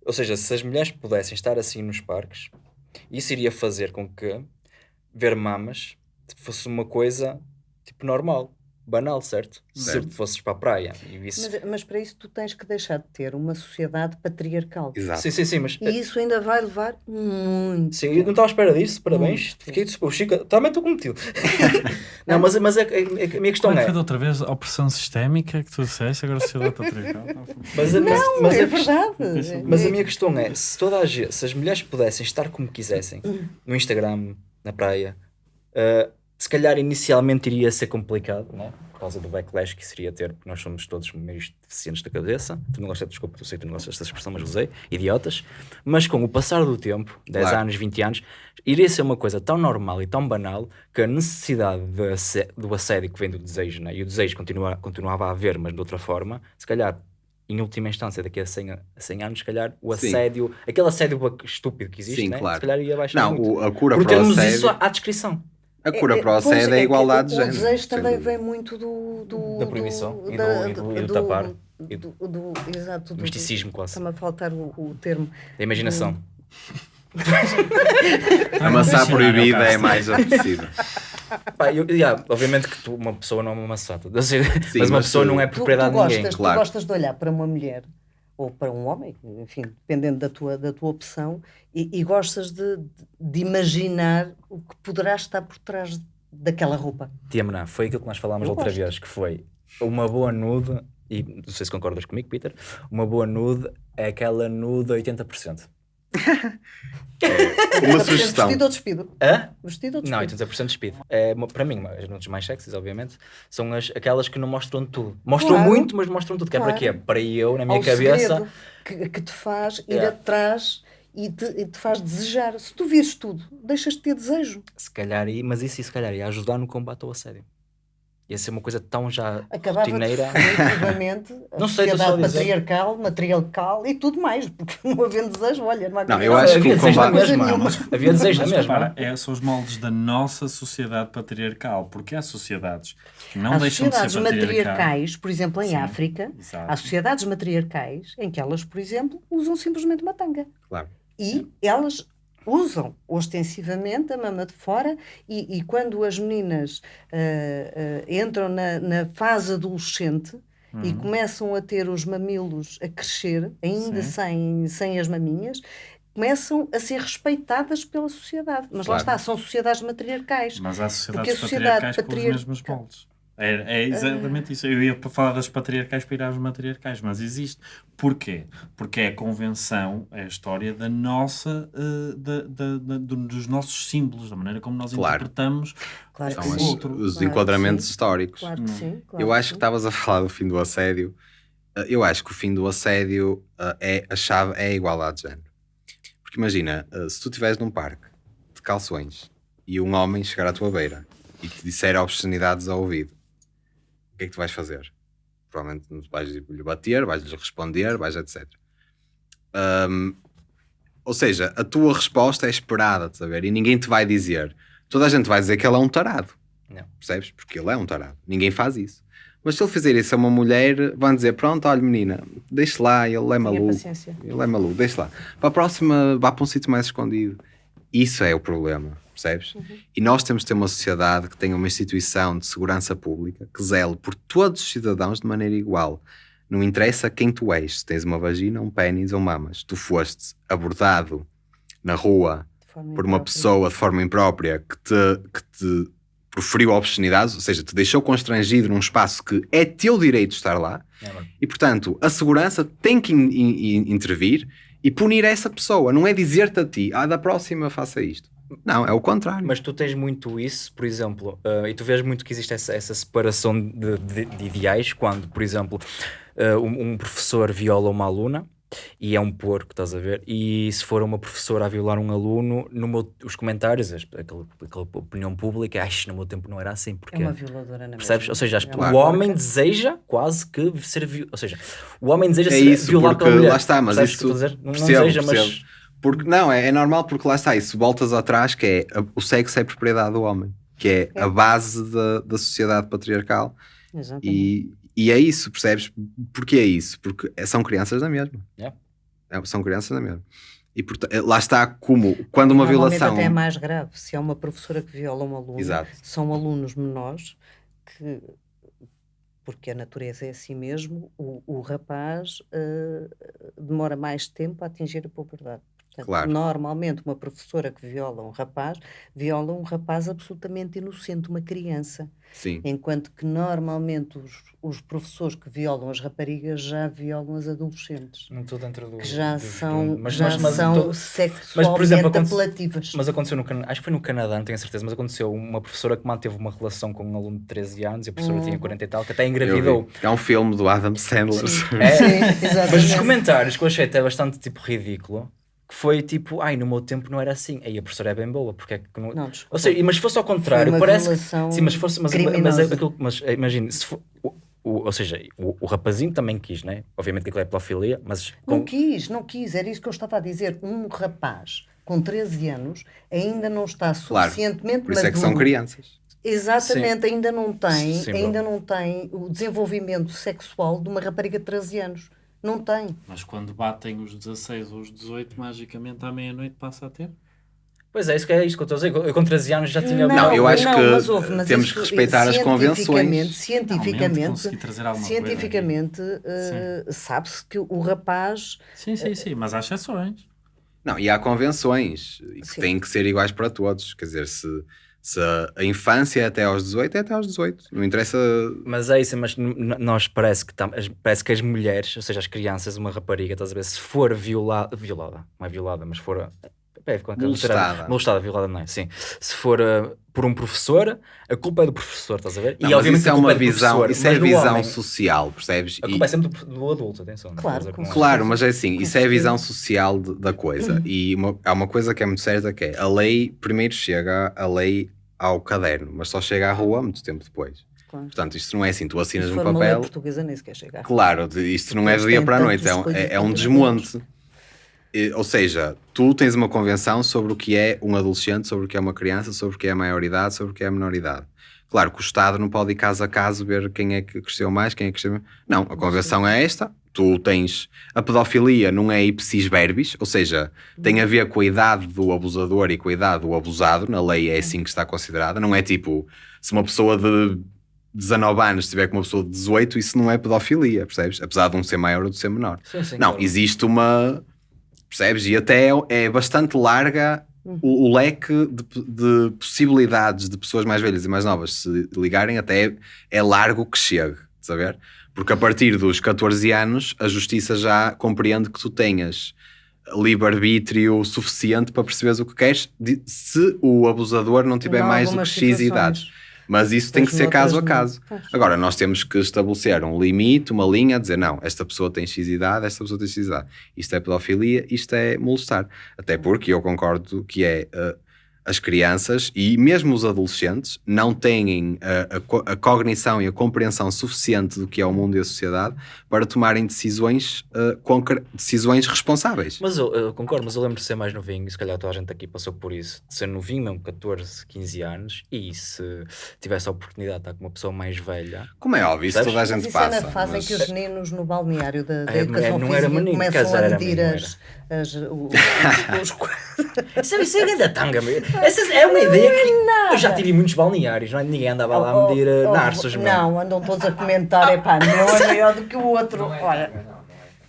ou seja, se as mulheres pudessem estar assim nos parques, isso iria fazer com que ver mamas fosse uma coisa tipo normal, banal, certo? Certo. Se fosses para a praia e visse. Mas, mas para isso tu tens que deixar de ter uma sociedade patriarcal. Exato. Sim, sim, sim, mas. E isso ainda vai levar muito. Sim, eu não estava à espera disso, parabéns. Muito. Fiquei super chica. Também estou contigo. não, mas, mas a, a- a minha questão Como é é. foi outra vez? Opressão sistémica que tu disseste, agora sociedade patriarcal. Mas, a- Não, mas é a verdade. Mas a É- minha questão é, se toda a gente, se as mulheres pudessem estar como quisessem, no Instagram, na praia, uh, se calhar inicialmente iria ser complicado, né? Por causa do backlash que isso iria ter, porque nós somos todos meio deficientes da cabeça. Tu não gostas, desculpa, eu sei que tu não gostas dessa expressão, mas usei, idiotas. Mas com o passar do tempo, 10 Claro. anos, 20 anos, iria ser uma coisa tão normal e tão banal que a necessidade de assé- do assédio que vem do desejo, né? e o desejo continua, continuava a haver, mas de outra forma, se calhar em última instância, daqui a 100, a 100 anos, se calhar, o Sim. assédio, aquele assédio estúpido que existe, Sim, né? claro. se calhar ia baixar Não, muito. a cura Por para o termos assédio, isso à descrição. A cura para o assédio é a que igualdade de o, género. O desejo também vem muito do... do Da proibição do- e do- da- e do- e do tapar. E Do, do, exato, do, Misticismo quase. Está-me a faltar o, o termo. Da imaginação. A maçã proibida é mais apetecida. Pá, eu, yeah, obviamente que tu, uma pessoa não é uma maçã, mas uma mas pessoa tu- não é Tu, tu, propriedade de ninguém. gostas, claro. tu gostas de olhar para uma mulher ou para um homem, enfim, dependendo da tua, da tua opção, e, e gostas de, de imaginar o que poderá estar por trás daquela roupa. Tia Mená, foi aquilo que nós falámos Eu outra gosto. vez, que foi uma boa nude, e não sei se concordas comigo, Peter, uma boa nude é aquela nude 80%. Uma sugestão. Vestido ou despido? Hã? Vestido ou Não, despido? 80% speed. É, para mim, as nudes mais sexys, obviamente, são as, aquelas que não mostram tudo. Mostram Claro. muito, mas mostram tudo. Que é para Claro. quê? Para eu, na minha Ao cabeça, que, que te faz ir Yeah. atrás e te, e te faz desejar. Se tu vires tudo, deixas de ter desejo. se calhar, mas isso se calhar ia ajudar no combate ao assédio. Ia ser uma coisa tão já Acabava rotineira. definitivamente a Não sei, sociedade dizer. patriarcal, matriarcal e tudo mais, porque não havendo desejo, olha, não há Não, eu acho que havia o combate- mesma. nenhuma. Havia desejo na Mas mesma. repara, é, são os moldes da nossa sociedade patriarcal, porque há sociedades que não Há deixam de ser matriarcais, por exemplo, em Sim, África, exato. há sociedades matriarcais em que elas, por exemplo, usam simplesmente uma tanga. Claro. E elas usam ostensivamente a mama de fora e, e quando as meninas uh, uh, entram na, na, fase adolescente uhum. e começam a ter os mamilos a crescer, ainda sem, sem as maminhas, começam a ser respeitadas pela sociedade. Mas claro. lá está, são sociedades matriarcais. Mas há sociedades porque a sociedade patriarcais patriar... com os mesmos moldes. É, é exatamente isso. Eu ia para falar das patriarcais para ir às matriarcais, mas existe. Porquê? Porque é a convenção, é a história da nossa, uh, da, da, da, dos nossos símbolos, da maneira como nós claro. interpretamos claro São os, outro. os claro enquadramentos históricos. Claro que sim. Claro eu acho que estavas a falar do fim do assédio. Uh, eu acho que o fim do assédio uh, é a chave, é a igualdade de género. Porque imagina, se tu estiveres num parque de calções e um homem chegar à tua beira e te disser obscenidades ao ouvido o que é que tu vais fazer? Provavelmente vais lhe bater, vais-lhe responder, vais etc. Um, ou seja, a tua resposta é esperada, a ver? E ninguém te vai dizer. Toda a gente vai dizer que ele é um tarado. Não. Percebes? Porque ele é um tarado. Ninguém faz isso. Mas se ele fizer isso a uma mulher, vão dizer: Pronto, olha, menina, deixe lá, ele é maluco. Ele é maluco, deixe lá. Para a próxima, vá para um sítio mais escondido. Isso é o problema percebes? Uhum. E nós temos de ter uma sociedade que tenha uma instituição de segurança pública que zele por todos os cidadãos de maneira igual. Não interessa quem tu és, se tens uma vagina, um pênis ou mamas. Tu foste abordado na rua por uma pessoa de forma imprópria que te, que te proferiu obscenidades, ou seja, te deixou constrangido num espaço que é teu direito estar lá, é, e portanto a segurança tem que in, in, intervir e punir essa pessoa, não é dizer-te a ti, ah, da próxima faça isto. Não, é o contrário. Mas tu tens muito isso, por exemplo, uh, e tu vês muito que existe essa, essa separação de, de, de, ideais quando, por exemplo, uh, um, um, professor viola uma aluna e é um porco, estás a ver? E se for uma professora a violar um aluno, no meu, os comentários, aquela, aquela opinião pública, acho no meu tempo não era assim. Porque, é uma violadora na Percebes? Mesma. Ou seja, é o homem deseja quase que ser. Ou seja, o homem deseja é ser isso, violado pela mulher. Lá está, mas Percebes isso. Não, percebo, não deseja, percebo. mas porque, não, é, é normal porque lá está, isso voltas atrás, que é o sexo é propriedade do homem, que é, é. a base da, da sociedade patriarcal. Exatamente. E, e é isso, percebes? Porquê é isso? Porque são crianças da mesma. Yeah. É, são crianças da mesma. E portanto, eh, lá está como, quando uma violação... até é mais grave, se é uma professora que viola um aluno, Exato. são alunos menores que, porque a natureza é assim mesmo, o, o rapaz uh, demora mais tempo a atingir a puberdade. Portanto, claro. Normalmente, uma professora que viola um rapaz, viola um rapaz absolutamente inocente, uma criança. Sim. Enquanto que normalmente os, os professores que violam as raparigas já violam as adolescentes. Não estou dentro do. Que já do, são, do, mas, já mas, mas, são tô, sexualmente mas, por exemplo, apelativas. Mas aconteceu no Canadá, acho que foi no Canadá, não tenho certeza, mas aconteceu uma professora que manteve uma relação com um aluno de 13 anos e a professora hum. tinha 40 e tal, que até engravidou. É um filme do Adam Sandler. Sim. É, Sim, mas os comentários que eu achei até bastante tipo ridículo que foi tipo, ai, no meu tempo não era assim. Aí a professora é bem boa, porque é que não. não Ou seja, mas se fosse ao contrário, parece. Que... Sim, mas fosse. Mas, mas, é aquilo, mas eh, imagine, se for, o, o, ou seja, o, o, rapazinho também quis, né? Obviamente que aquilo é pedofilia, mas. Com... Não quis, não quis, era isso que eu estava a dizer. Um rapaz com 13 anos ainda não está suficientemente claro, por isso maduro. é que são crianças. Exatamente, Sim. ainda não tem, Sim, ainda não tem o desenvolvimento sexual de uma rapariga de 13 anos. Não tem. Mas quando batem os 16 ou os 18, magicamente à meia-noite passa a ter? Pois é, isso que é isso que eu estou a dizer. Eu com 13 anos já tinha. Não, não eu acho não, que mas ouve, mas temos que respeitar as convenções. Cientificamente, cientificamente uh, sabe-se que o rapaz. Sim, sim, sim, mas há exceções. Não, e há convenções que têm que ser iguais para todos. Quer dizer, se se a infância é até aos 18, é até aos 18. Não interessa. Mas é isso, mas nós parece que, tam, parece que as mulheres, ou seja, as crianças, uma rapariga, estás a ver, se for violada, violada, não é violada, mas for é, molestada. molestada, violada não é? Sim. Se for uh, por um professor, a culpa é do professor, estás a ver? Não, e obviamente isso é uma é visão, isso é visão homem, social, percebes? A culpa e... é sempre do, do adulto, atenção. Claro, é claro mas é assim, isso é a visão social de, da coisa. Uhum. E uma, há uma coisa que é muito certa que é a lei primeiro chega, a lei ao caderno, mas só chega à rua muito tempo depois. Claro. Portanto, isto não é assim, tu assinas um papel. Uma portuguesa nem sequer chega. Claro, isto não é do dia para a noite, é um, é, é um desmonte. E, ou seja, tu tens uma convenção sobre o que é um adolescente, sobre o que é uma criança, sobre o que é a maioridade, sobre o que é a menoridade. Claro que o Estado não pode ir caso a caso ver quem é que cresceu mais, quem é que cresceu menos. Não, a convenção é esta, tu tens a pedofilia não é ipsis verbis, ou seja, tem a ver com a idade do abusador e com a idade do abusado, na lei é assim que está considerada, não é tipo, se uma pessoa de 19 anos estiver com uma pessoa de 18, isso não é pedofilia, percebes? Apesar de um ser maior ou de ser menor. Sim, sim, não, claro. existe uma, percebes? E até é, é bastante larga o, o leque de, de possibilidades de pessoas mais velhas e mais novas se ligarem, até é, é largo que chegue, saber? Porque a partir dos 14 anos, a justiça já compreende que tu tenhas livre-arbítrio suficiente para perceberes o que queres, se o abusador não tiver Não, mais do que X idades. situações. Mas isso tem que ser caso a caso. Agora, nós temos que estabelecer um limite, uma linha, dizer não, esta pessoa tem X idade, esta pessoa tem X idade. Isto é pedofilia, isto é molestar. Até porque eu concordo que é uh, as crianças e mesmo os adolescentes não têm a, a co- a cognição e a compreensão suficiente do que é o mundo e a sociedade para tomarem decisões, uh, decisões responsáveis. Mas eu, eu concordo, mas eu lembro de ser mais novinho, e se calhar toda a gente aqui passou por isso, de ser novinho, mesmo 14, 15 anos, e se tivesse a oportunidade de estar com uma pessoa mais velha, Como é óbvio, isso toda a Mas gente isso é passa. na fase mas- em que os meninos no balneário da, da É, educação não era física menino, começam a medir as, as, o- os, os, Isso, isso é da tanga, meu. Essa é uma ideia que eu já tive muitos balneários, não é? Ninguém andava lá a medir Oh, uh, oh, narços, meu. Não, andam todos a comentar, é pá, meu é maior do que o outro. Olha,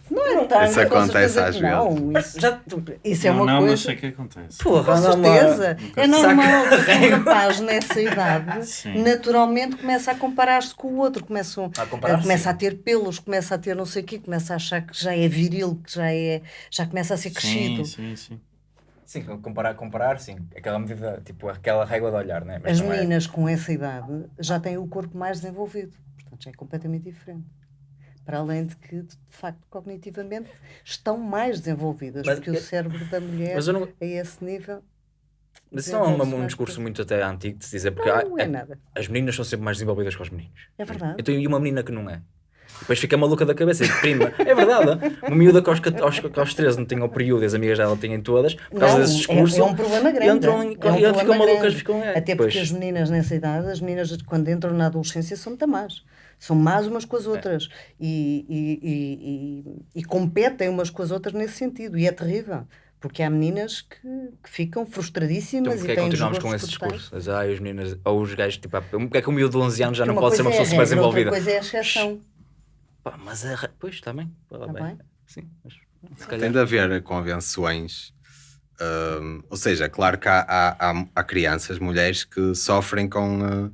não é tanga, Isso com acontece às que não. vezes. Isso, Já, isso é não, uma não, mas coisa. sei que acontece. porra, Com certeza. É normal que um rapaz nessa idade Sim. naturalmente começa a comparar-se com o outro, começa, A comparar, começa a ter pelos, começa a ter não sei o quê, começa a achar que já é viril, que já é, já começa a ser crescido. Sim, sim, sim. Sim, comparar, comparar, sim. Aquela medida, tipo, aquela régua de olhar, né? Mas As não é- meninas com essa idade já têm o corpo mais desenvolvido, portanto já é completamente diferente. Para além de que, de facto, cognitivamente estão mais desenvolvidas, Mas porque o eu- cérebro da mulher não. a esse nível Mas isso não é um, um discurso muito até antigo de se dizer, porque há- não é é- nada. as meninas são sempre mais desenvolvidas que os meninos. É verdade. Então, e uma menina que não é? Depois fica maluca da cabeça e prima. É verdade. Uma miúda que aos, aos, aos 13 não tem o período e as amigas dela têm todas, por causa Não, desse é- discurso. É, um problema grande. entram é um e problema ficam malucas, grande. ficam- é, Até porque pois. as meninas nessa idade, as meninas quando entram na adolescência são muito más. São más umas com as É. outras e, e, e, e- e competem umas com as outras nesse sentido. E é terrível. Porque há meninas que, que ficam Então, frustradíssimas porque e é têm continuamos com esse discurso? Mas, ai, os meninas, ou os gajos, tipo, ah, porque é que o miúdo de 11 anos já não pode ser uma pessoa é super regra, desenvolvida? Outra coisa é a exceção. Pá, mas a. re- Pois, está bem. Tá Tá bem? Sim, mas se Tem calhar. de haver convenções. hum, ou seja, é claro que há, há, há- há crianças, mulheres que sofrem com. uh,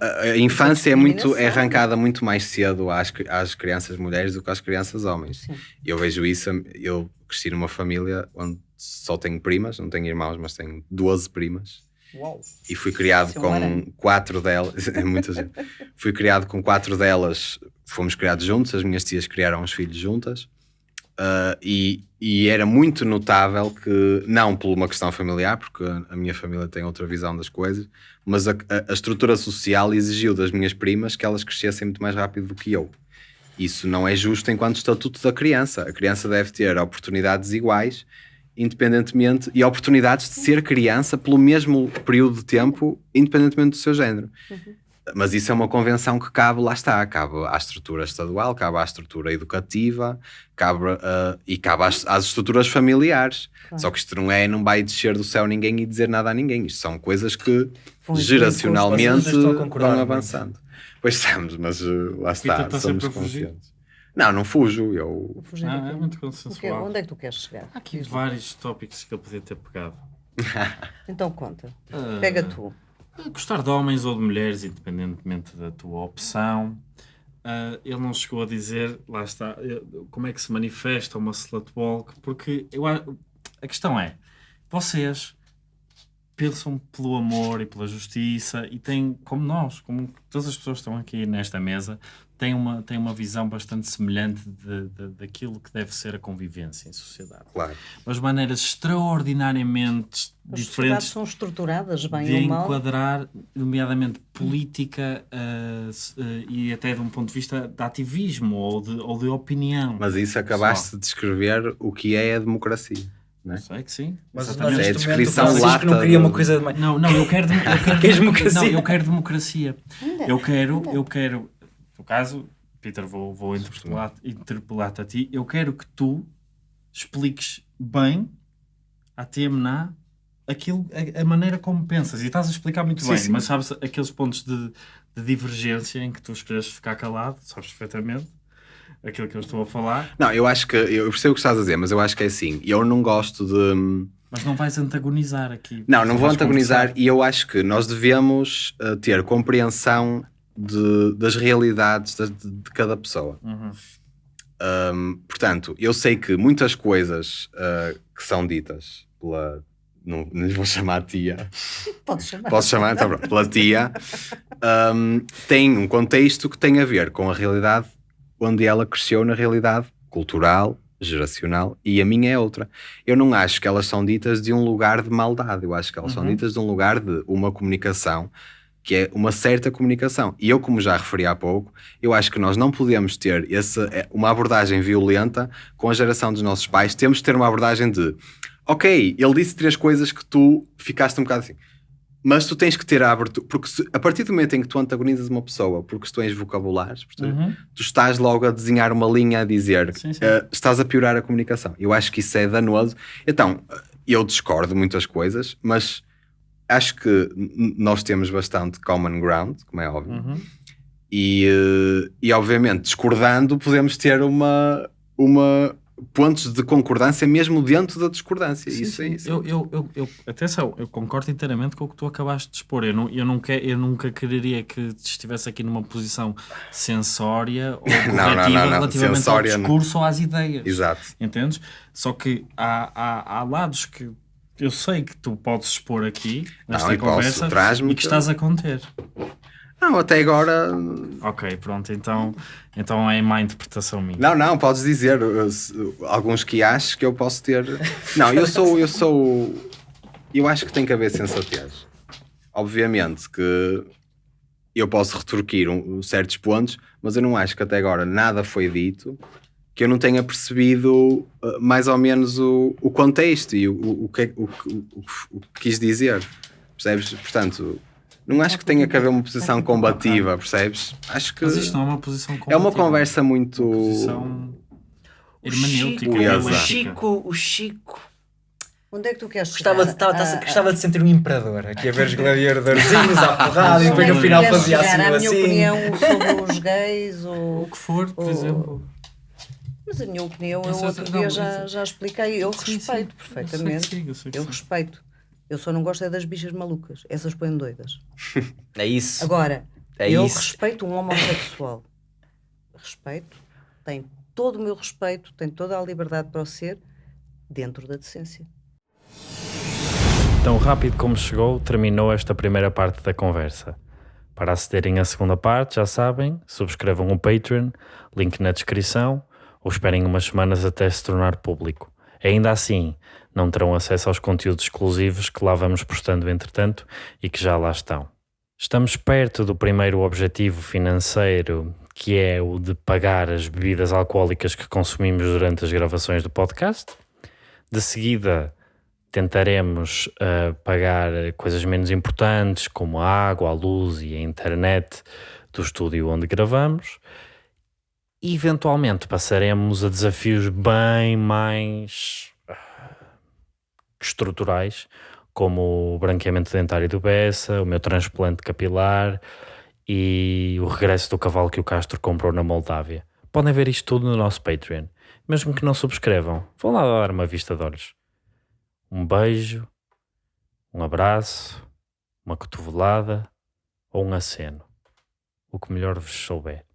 a, a infância é, muito, é arrancada muito mais cedo às, às crianças mulheres do que às crianças homens. Sim. Eu vejo isso, eu cresci numa família onde só tenho primas, não tenho irmãos, mas tenho 12 primas. Uau. E fui criado é com quatro delas. É muita gente. Fui criado com quatro delas. Fomos criados juntos. As minhas tias criaram os filhos juntas. Ah, e, e era muito notável que, não por uma questão familiar, porque a minha família tem outra visão das coisas, mas a, a- estrutura social exigiu das minhas primas que elas crescessem muito mais rápido do que eu. Isso não é justo enquanto estatuto da criança. A criança deve ter oportunidades iguais, independentemente, e oportunidades de ser criança pelo mesmo período de tempo, independentemente do seu género. Mas isso é uma convenção que cabe, lá está, cabe à estrutura estadual, cabe à estrutura educativa, cabe, ah, e cabe às, às estruturas familiares. Claro. Só que isto não é, não vai descer do céu ninguém e dizer nada a ninguém. Isto são coisas que Vão geracionalmente vão muito. avançando. Pois estamos, mas uh, lá está, está somos conscientes. Não, não fujo, eu... Fugir Ah, é muito consensual. Onde é que tu queres chegar? Há aqui vários tópicos que eu podia ter pegado. Então conta. Ah, Pega tu. Gostar de homens ou de mulheres, independentemente da tua opção. Ah, ele não chegou a dizer, lá está, eh, como é que se manifesta uma slut walk, porque eu, a questão é, vocês pensam pelo amor e pela justiça e têm, como nós, como todas as pessoas que estão aqui nesta mesa, têm uma, têm uma visão bastante semelhante de, de- daquilo que deve ser a convivência em sociedade. Claro. Mas maneiras extraordinariamente As diferentes são estruturadas, bem de ou mal. enquadrar, nomeadamente política se- eh, e até de um ponto de vista de ativismo ou de, ou de opinião. Mas isso acabaste de descrever o que é a democracia. Não é? Sei que sim. Mas, mas É a descrição Francisco não lata queria uma coisa de mais. Não, não, eu quero, eu quero, democracia? Não, eu quero democracia. Eu quero, eu quero, no caso, Peter, vou, vou interpelar-te interpelar a ti. Eu quero que tu expliques bem à TMNA aquilo, a, a, maneira como pensas. E estás a explicar muito sim, bem, sim. mas sabes aqueles pontos de, de divergência em que tu escolhes ficar calado, sabes perfeitamente aquilo que eu estou a falar. Não, eu acho que eu percebo o que estás a dizer, mas eu acho que é assim. Eu não gosto de. Mas não vais antagonizar aqui. Não, não vou antagonizar conversar. e eu acho que nós devemos uh, ter compreensão de, das realidades de, de, de cada pessoa. Uhum. Um, portanto, eu sei que muitas coisas uh, que são ditas pela. Não, não lhe vou chamar tia. Podes chamar. Posso chamar, então pronto. Pela tia. Um, tem um contexto que tem a ver com a realidade onde ela cresceu na realidade cultural, geracional, e a minha é outra. Eu não acho que elas são ditas de um lugar de maldade, eu acho que elas uhum. são ditas de um lugar de uma comunicação que é uma certa comunicação. E eu, como já referi há pouco, eu acho que nós não podemos ter esse, é, uma abordagem violenta com a geração dos nossos pais. Temos de ter uma abordagem de, ok, ele disse três coisas que tu ficaste um bocado assim. Mas tu tens que ter a abertura, porque se, a partir do momento em que tu antagonizas uma pessoa por questões vocabulares, uhum. tu estás logo a desenhar uma linha a dizer, sim, sim. Uh, estás a piorar a comunicação. Eu acho que isso é danoso. Então, eu discordo muitas coisas, mas acho que nós temos bastante common ground, como é óbvio. Uhum. E, uh, e obviamente, discordando, podemos ter uma, uma pontos de concordância mesmo dentro da discordância. Sim, isso sim. é isso. Eu, eu, eu, eu, atenção, eu concordo inteiramente com o que tu acabaste de expor. Eu, não, eu, não quer, eu nunca quereria que estivesse aqui numa posição sensória ou corretiva não, não, não, relativamente Sensória, ao discurso ou às ideias. Exato. Entendes? Só que há, há, há lados que eu sei que tu podes expor aqui nesta conversa e que estás a conter. Não, até agora. Ok, pronto, então, então é má interpretação minha. Não, não, podes dizer alguns que achas que eu posso ter. Não, eu sou. Eu sou. Eu acho que tem que haver sensatez. Obviamente que eu posso retorquir um, certos pontos, mas eu não acho que até agora nada foi dito que eu não tenha percebido uh, mais ou menos o, o contexto e o, o, o, que, o, o, o que quis dizer. Percebes? Portanto, não acho que tenha que haver uma posição combativa, percebes? Acho que. Mas isto não é uma posição combativa. É uma conversa muito. Uma posição hermenêutica. O Chico, o Chico. Onde é que tu queres gostava de, estava, ah, gostava de sentir um imperador aqui a ver os gladiadorzinhos à porrada e depois no final fazia assim. A minha assim. opinião sobre os gays ou. O que for, por ou, exemplo. Mas a minha opinião, eu outro dia já, já expliquei. Eu sim, respeito sim. perfeitamente. Eu, sei eu, eu respeito. Eu só não gosto é das bichas malucas. Essas põem doidas. É isso. Agora, é eu isso. respeito um homossexual. respeito. Tem todo o meu respeito, tem toda a liberdade para o ser, dentro da decência. Tão rápido como chegou, terminou esta primeira parte da conversa. Para acederem à segunda parte, já sabem, subscrevam o Patreon, link na descrição, ou esperem umas semanas até se tornar público. Ainda assim, não terão acesso aos conteúdos exclusivos que lá vamos postando entretanto e que já lá estão. Estamos perto do primeiro objetivo financeiro, que é o de pagar as bebidas alcoólicas que consumimos durante as gravações do podcast. De seguida, tentaremos uh, pagar coisas menos importantes, como a água, a luz e a internet do estúdio onde gravamos. E eventualmente passaremos a desafios bem mais estruturais, como o branqueamento dentário do Bessa, o meu transplante capilar e o regresso do cavalo que o Castro comprou na Moldávia. Podem ver isto tudo no nosso Patreon. Mesmo que não subscrevam, vão lá dar uma vista de olhos. Um beijo, um abraço, uma cotovelada ou um aceno. O que melhor vos souber.